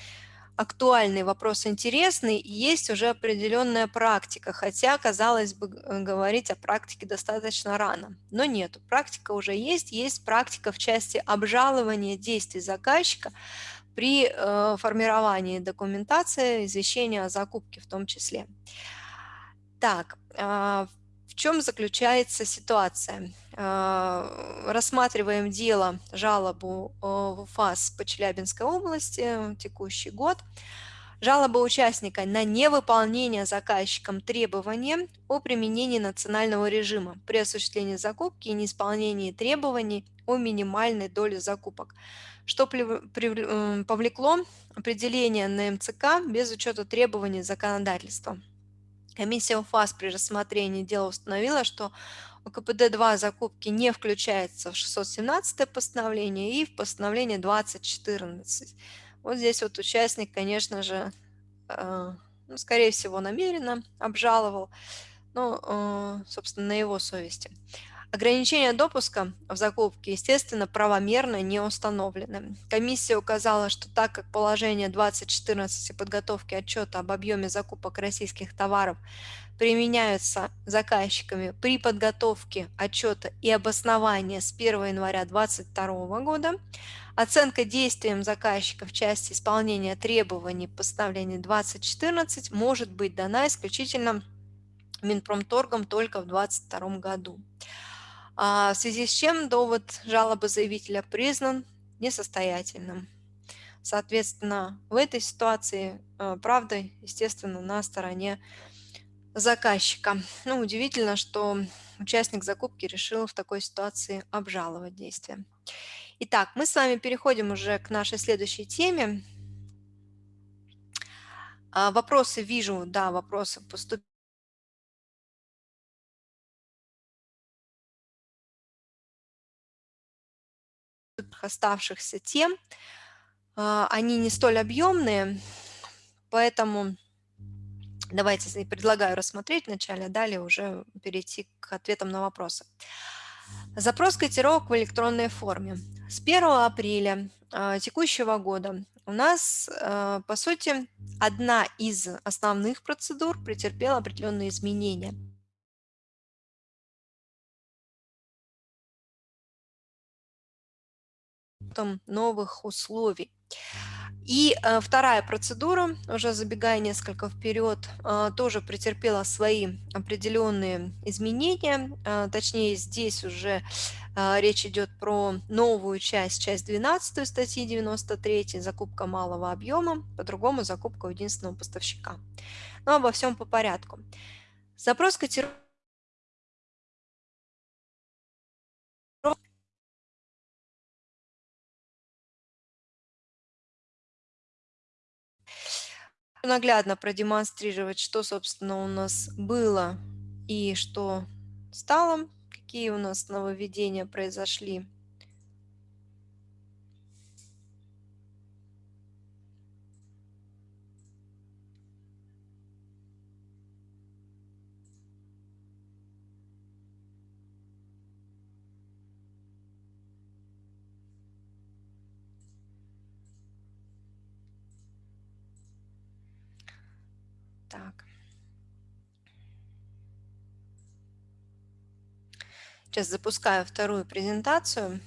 актуальный, вопрос интересный, есть уже определенная практика, хотя, казалось бы, э, говорить о практике достаточно рано. Но нет, практика уже есть, есть практика в части обжалования действий заказчика при э, формировании документации, извещения о закупке в том числе. Так, в чем заключается ситуация? Э, рассматриваем дело, жалобу э, в УФАС по Челябинской области, текущий год. Жалоба участника на невыполнение заказчиком требования о применении национального режима при осуществлении закупки и неисполнении требований о минимальной доле закупок, что э, повлекло определение на МЦК без учета требований законодательства. Комиссия УФАС при рассмотрении дела установила, что КПД-2 закупки не включается в 617 постановление и в постановление 2014. Вот здесь вот участник, конечно же, э, ну, скорее всего, намеренно обжаловал, ну, э, собственно, на его совести. Ограничения допуска в закупке, естественно, правомерно не установлены. Комиссия указала, что так как положение 2014 подготовки отчета об объеме закупок российских товаров применяются заказчиками при подготовке отчета и обоснования с 1 января 2022 года, оценка действиям заказчика в части исполнения требований постановления 2014 может быть дана исключительно Минпромторгом только в 2022 году. А, в связи с чем довод жалобы заявителя признан несостоятельным. Соответственно, в этой ситуации а, правда, естественно, на стороне заказчика. Ну, удивительно, что участник закупки решил в такой ситуации обжаловать действие. Итак, мы с вами переходим уже к нашей следующей теме. А, вопросы вижу, да, вопросы поступили. Оставшихся тем, а, они не столь объемные, поэтому давайте предлагаю рассмотреть вначале, а далее уже перейти к ответам на вопросы. Запрос котировок в электронной форме. С 1 апреля а, текущего года у нас, а, по сути, одна из основных процедур претерпела определенные изменения – учетом новых условий. И э, вторая процедура, уже забегая несколько вперед, э, тоже претерпела свои определенные изменения. Э, точнее, здесь уже э, речь идет про новую часть, часть 12 статьи 93, закупка малого объема, по-другому закупка единственного поставщика. Но обо всем по порядку. Запрос котировки наглядно продемонстрировать, что, собственно, у нас было и что стало, какие у нас нововведения произошли. Так. Сейчас запускаю вторую презентацию.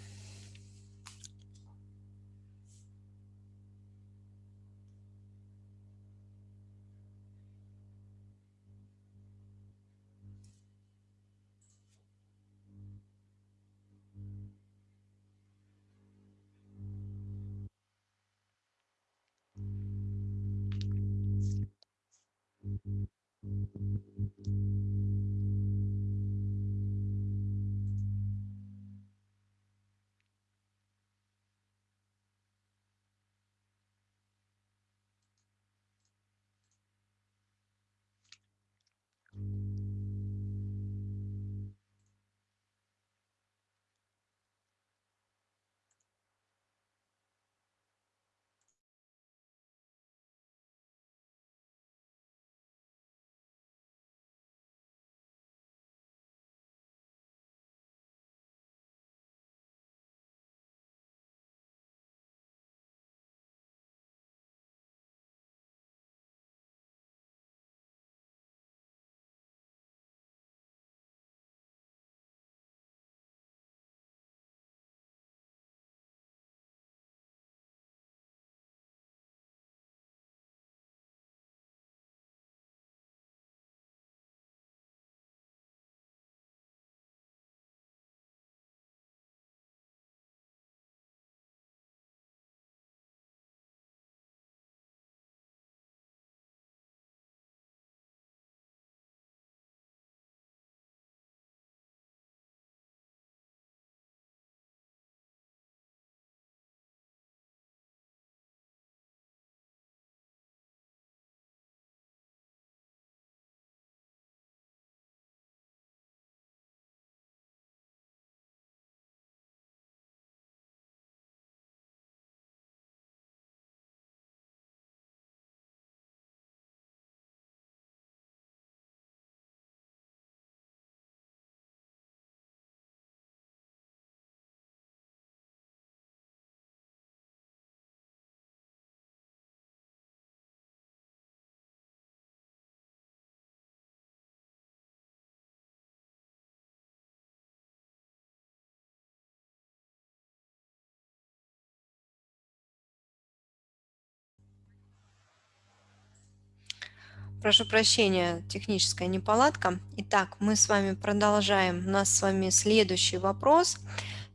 Прошу прощения, техническая неполадка. Итак, мы с вами продолжаем. У нас с вами следующий вопрос.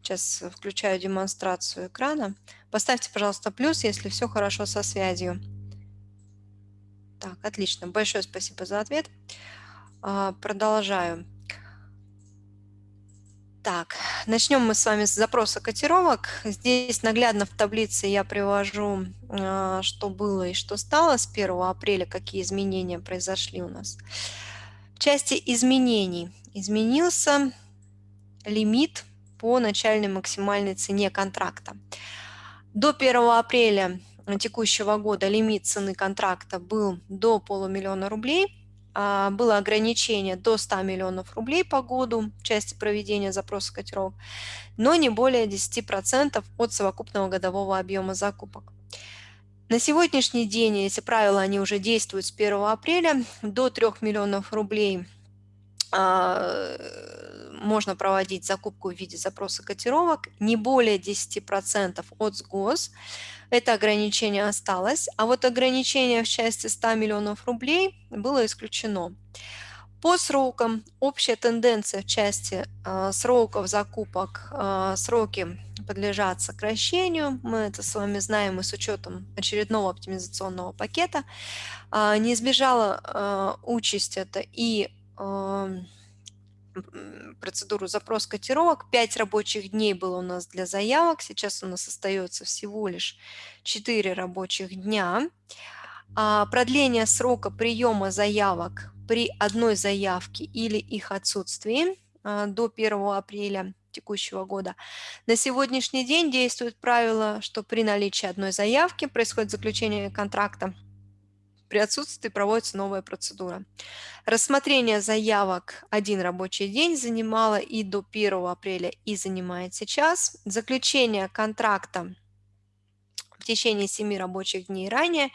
Сейчас включаю демонстрацию экрана. Поставьте, пожалуйста, плюс, если все хорошо со связью. Так, отлично. Большое спасибо за ответ. А, продолжаю. Так, начнем мы с вами с запроса котировок. Здесь наглядно в таблице я привожу, а, что было и что стало с 1 апреля, какие изменения произошли у нас. В части изменений изменился лимит по начальной максимальной цене контракта. До 1 апреля текущего года лимит цены контракта был до полумиллиона рублей – было ограничение до 100 миллионов рублей по году в части проведения запроса котировок, но не более 10% от совокупного годового объема закупок. На сегодняшний день эти правила они уже действуют с 1 апреля. До 3 миллионов рублей а, можно проводить закупку в виде запроса котировок, не более 10% от СГОС. Это ограничение осталось, а вот ограничение в части 100 миллионов рублей было исключено. По срокам общая тенденция в части э, сроков закупок, э, сроки подлежат сокращению. Мы это с вами знаем и с учетом очередного оптимизационного пакета. Э, не избежала э, участь это и э, процедуру запрос котировок. 5 рабочих дней было у нас для заявок, сейчас у нас остается всего лишь 4 рабочих дня. А продление срока приема заявок при одной заявке или их отсутствии а, до 1 апреля текущего года. На сегодняшний день действует правило, что при наличии одной заявки происходит заключение контракта при отсутствии проводится новая процедура. Рассмотрение заявок один рабочий день занимало и до 1 апреля, и занимает сейчас. Заключение контракта течение 7 рабочих дней ранее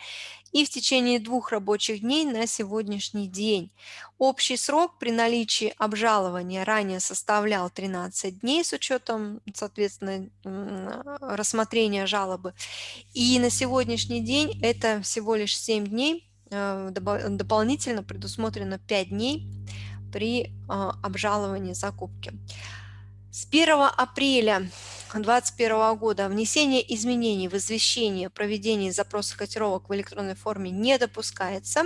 и в течение двух рабочих дней на сегодняшний день. Общий срок при наличии обжалования ранее составлял 13 дней с учетом, соответственно, рассмотрения жалобы. И на сегодняшний день это всего лишь 7 дней, э, дополнительно предусмотрено 5 дней при а, обжаловании закупки. С 1 апреля 2021 года. Внесение изменений в извещение о проведении запроса котировок в электронной форме не допускается,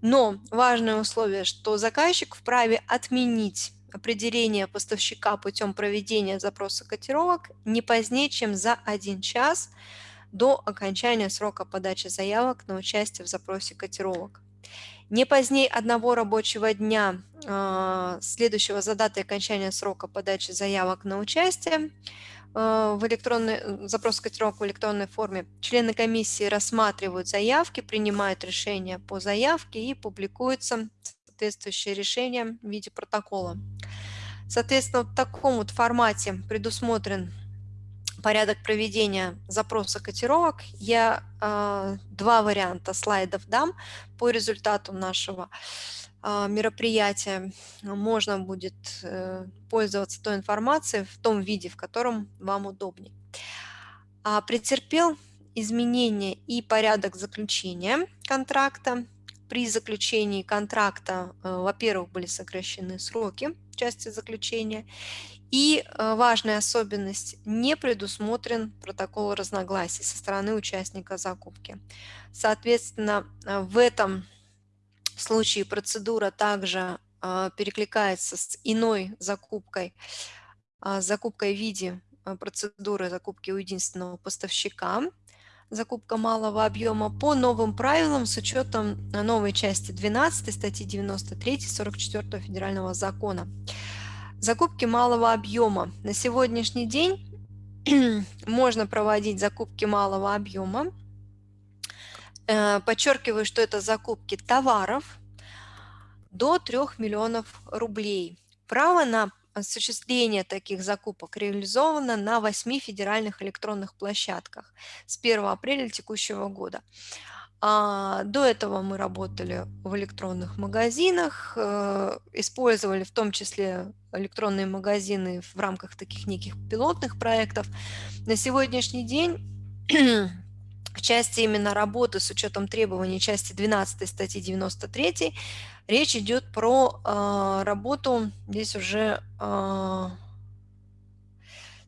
но важное условие, что заказчик вправе отменить определение поставщика путем проведения запроса котировок не позднее, чем за один час до окончания срока подачи заявок на участие в запросе котировок. Не позднее одного рабочего дня, а, следующего за датой окончания срока подачи заявок на участие в электронной, э, запрос котировок в электронной форме, члены комиссии рассматривают заявки, принимают решения по заявке и публикуются соответствующее решение в виде протокола. Соответственно, в таком вот формате предусмотрен порядок проведения запроса котировок. Я э, два варианта слайдов дам по результату нашего э, мероприятия. Можно будет э, пользоваться той информацией в том виде, в котором вам удобнее. А претерпел изменения и порядок заключения контракта. При заключении контракта, э, во-первых, были сокращены сроки части заключения, и э, важная особенность – не предусмотрен протокол разногласий со стороны участника закупки. Соответственно, в этом случае процедура также э, перекликается с иной закупкой, закупкой в виде процедуры закупки у единственного поставщика, закупка малого объема по новым правилам с учетом новой части 12 статьи 93 44 федерального закона. Закупки малого объема. На сегодняшний день *clears throat* можно проводить закупки малого объема. Э, подчеркиваю, что это закупки товаров до 3 миллионов рублей. Право на осуществление таких закупок реализовано на 8 федеральных электронных площадках с 1 апреля текущего года. А, до этого мы работали в электронных магазинах, э, использовали в том числе электронные магазины в рамках таких неких пилотных проектов. На сегодняшний день в части именно работы с учетом требований части 12 статьи 93 речь идет про э, работу здесь уже э,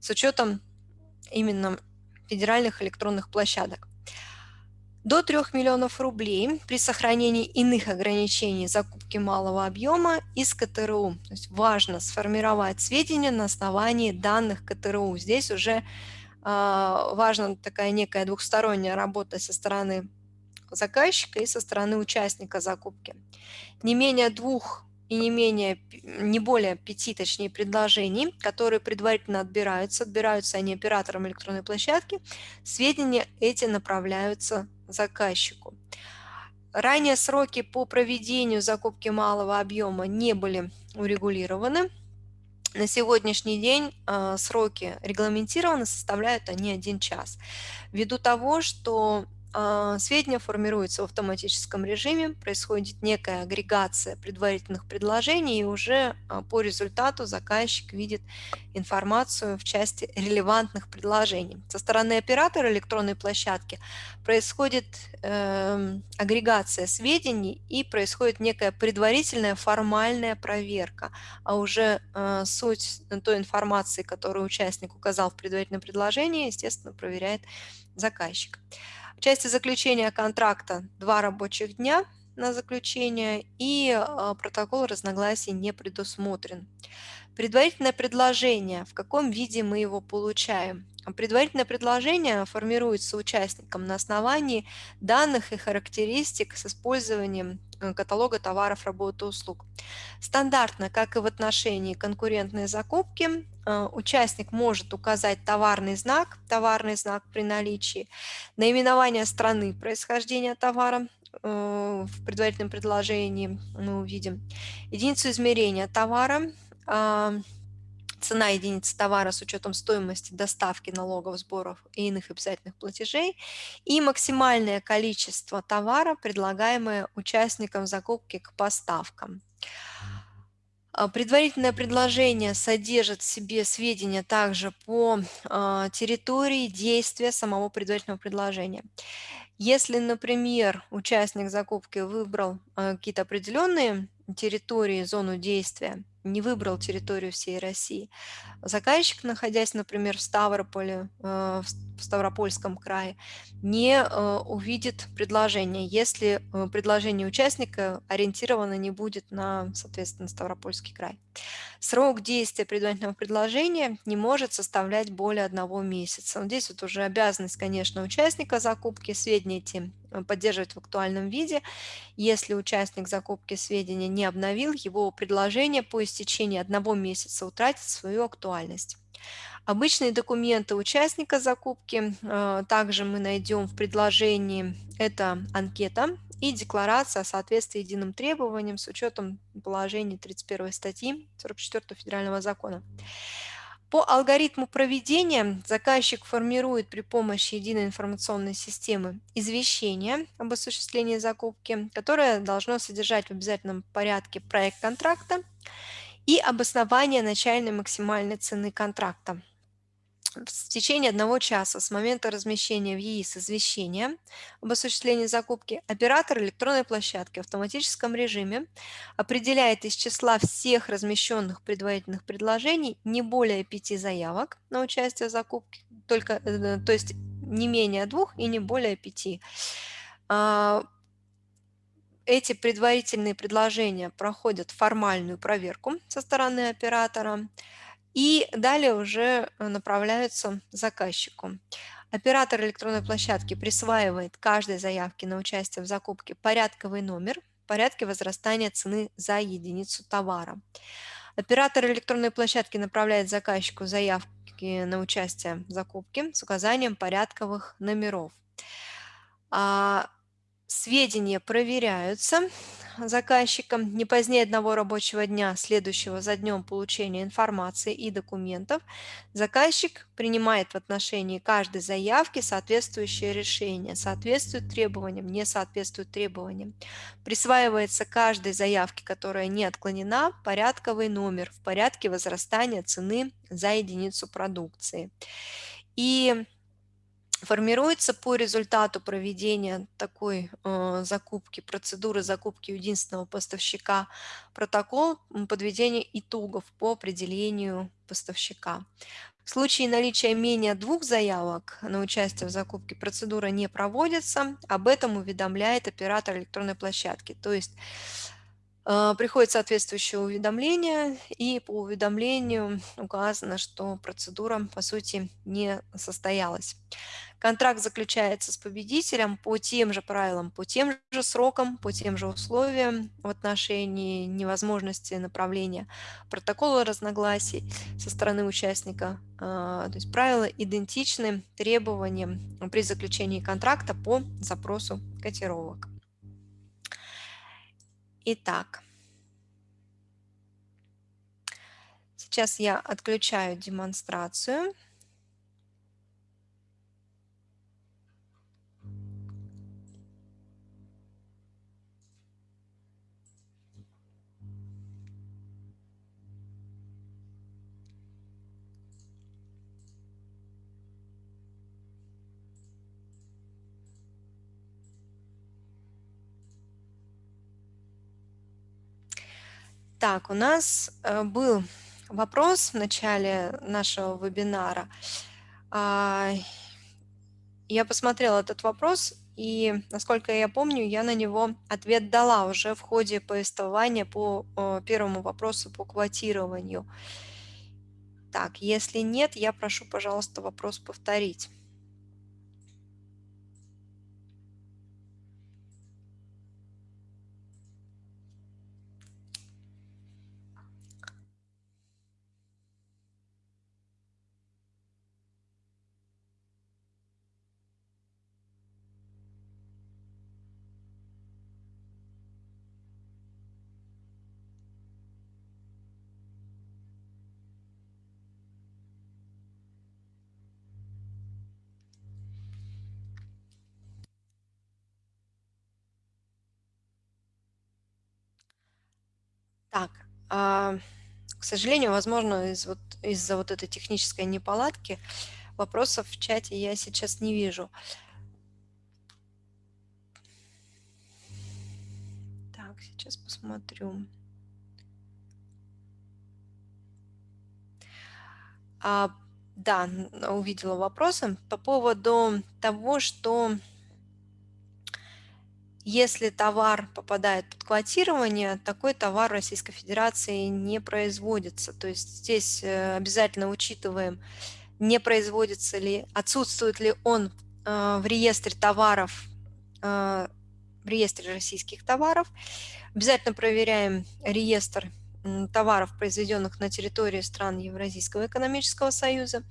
с учетом именно федеральных электронных площадок. До 3 миллионов рублей при сохранении иных ограничений закупки малого объема из КТРУ. То есть важно сформировать сведения на основании данных КТРУ. Здесь уже важна такая некая двухсторонняя работа со стороны заказчика и со стороны участника закупки. Не менее двух и не менее, не более пяти, точнее, предложений, которые предварительно отбираются, отбираются они оператором электронной площадки, сведения эти направляются заказчику. Ранее сроки по проведению закупки малого объема не были урегулированы, на сегодняшний день э, сроки регламентированы, составляют они один час. Ввиду того, что сведения формируются в автоматическом режиме, происходит некая агрегация предварительных предложений, и уже э, по результату заказчик видит информацию в части релевантных предложений. Со стороны оператора электронной площадки происходит э, агрегация сведений и происходит некая предварительная формальная проверка, а уже э, суть той информации, которую участник указал в предварительном предложении, естественно, проверяет заказчик. В части заключения контракта два рабочих дня на заключение и э, протокол разногласий не предусмотрен. Предварительное предложение, в каком виде мы его получаем? Предварительное предложение формируется участником на основании данных и характеристик с использованием каталога товаров, работ и услуг. Стандартно, как и в отношении конкурентной закупки, э, участник может указать товарный знак, товарный знак при наличии, наименование страны происхождения товара, э, в предварительном предложении мы увидим, единицу измерения товара, цена единицы товара с учетом стоимости доставки налогов, сборов и иных обязательных платежей и максимальное количество товара, предлагаемое участникам закупки к поставкам. А, предварительное предложение содержит в себе сведения также по а, территории действия самого предварительного предложения. Если, например, участник закупки выбрал а, какие-то определенные территории, зону действия, не выбрал территорию всей России. Заказчик, находясь, например, в Ставрополе, э, в Ставропольском крае, не э, увидит предложение, если э, предложение участника ориентировано не будет на, соответственно, Ставропольский край. Срок действия предварительного предложения не может составлять более одного месяца. Здесь вот уже обязанность, конечно, участника закупки сведения эти поддерживать в актуальном виде. Если участник закупки сведения не обновил, его предложение по истечении одного месяца утратит свою актуальность. Обычные документы участника закупки э, также мы найдем в предложении. Это анкета и декларация о соответствии единым требованиям с учетом положений 31 статьи 44 федерального закона. По алгоритму проведения заказчик формирует при помощи единой информационной системы извещение об осуществлении закупки, которое должно содержать в обязательном порядке проект контракта и обоснование начальной максимальной цены контракта в течение одного часа с момента размещения в ЕИС извещения об осуществлении закупки оператор электронной площадки в автоматическом режиме определяет из числа всех размещенных предварительных предложений не более пяти заявок на участие в закупке, только, э, то есть не менее двух и не более пяти. А, эти предварительные предложения проходят формальную проверку со стороны оператора, и далее уже э, направляются заказчику. Оператор электронной площадки присваивает каждой заявке на участие в закупке порядковый номер в порядке возрастания цены за единицу товара. Оператор электронной площадки направляет заказчику заявки на участие в закупке с указанием порядковых номеров. Сведения проверяются заказчиком не позднее одного рабочего дня, следующего за днем получения информации и документов, заказчик принимает в отношении каждой заявки соответствующее решение, соответствует требованиям, не соответствует требованиям. Присваивается каждой заявке, которая не отклонена, порядковый номер в порядке возрастания цены за единицу продукции. И формируется по результату проведения такой э, закупки, процедуры закупки единственного поставщика протокол подведения итогов по определению поставщика. В случае наличия менее двух заявок на участие в закупке процедура не проводится, об этом уведомляет оператор электронной площадки. То есть приходит соответствующее уведомление, и по уведомлению указано, что процедура, по сути, не состоялась. Контракт заключается с победителем по тем же правилам, по тем же срокам, по тем же условиям в отношении невозможности направления протокола разногласий со стороны участника. А, то есть правила идентичны требованиям при заключении контракта по запросу котировок. Итак, сейчас я отключаю демонстрацию. Так, у нас э, был вопрос в начале нашего вебинара. А, я посмотрела этот вопрос, и, насколько я помню, я на него ответ дала уже в ходе повествования по первому вопросу по квотированию. Так, если нет, я прошу, пожалуйста, вопрос повторить. Так, а, к сожалению, возможно, из вот, из-за вот этой технической неполадки вопросов в чате я сейчас не вижу. Так, сейчас посмотрю. А, да, увидела вопросы по поводу того, что если товар попадает под квотирование, такой товар в Российской Федерации не производится. То есть здесь э, обязательно учитываем, не производится ли, отсутствует ли он э, в реестре товаров, э, в реестре российских товаров. Обязательно проверяем реестр товаров, произведенных на территории стран Евразийского экономического союза.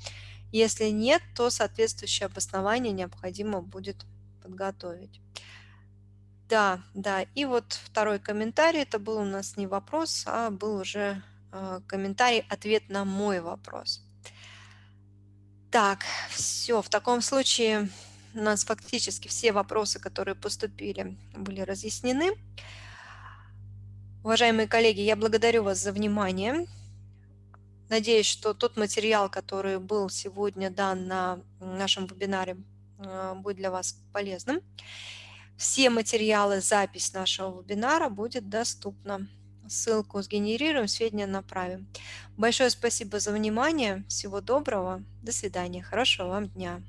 Если нет, то соответствующее обоснование необходимо будет подготовить. Да, да. И вот второй комментарий. Это был у нас не вопрос, а был уже э, комментарий, ответ на мой вопрос. Так, все. В таком случае у нас фактически все вопросы, которые поступили, были разъяснены. Уважаемые коллеги, я благодарю вас за внимание. Надеюсь, что тот материал, который был сегодня дан на нашем вебинаре, э, будет для вас полезным. Все материалы, запись нашего вебинара будет доступна. Ссылку сгенерируем, сведения направим. Большое спасибо за внимание. Всего доброго. До свидания. Хорошего вам дня.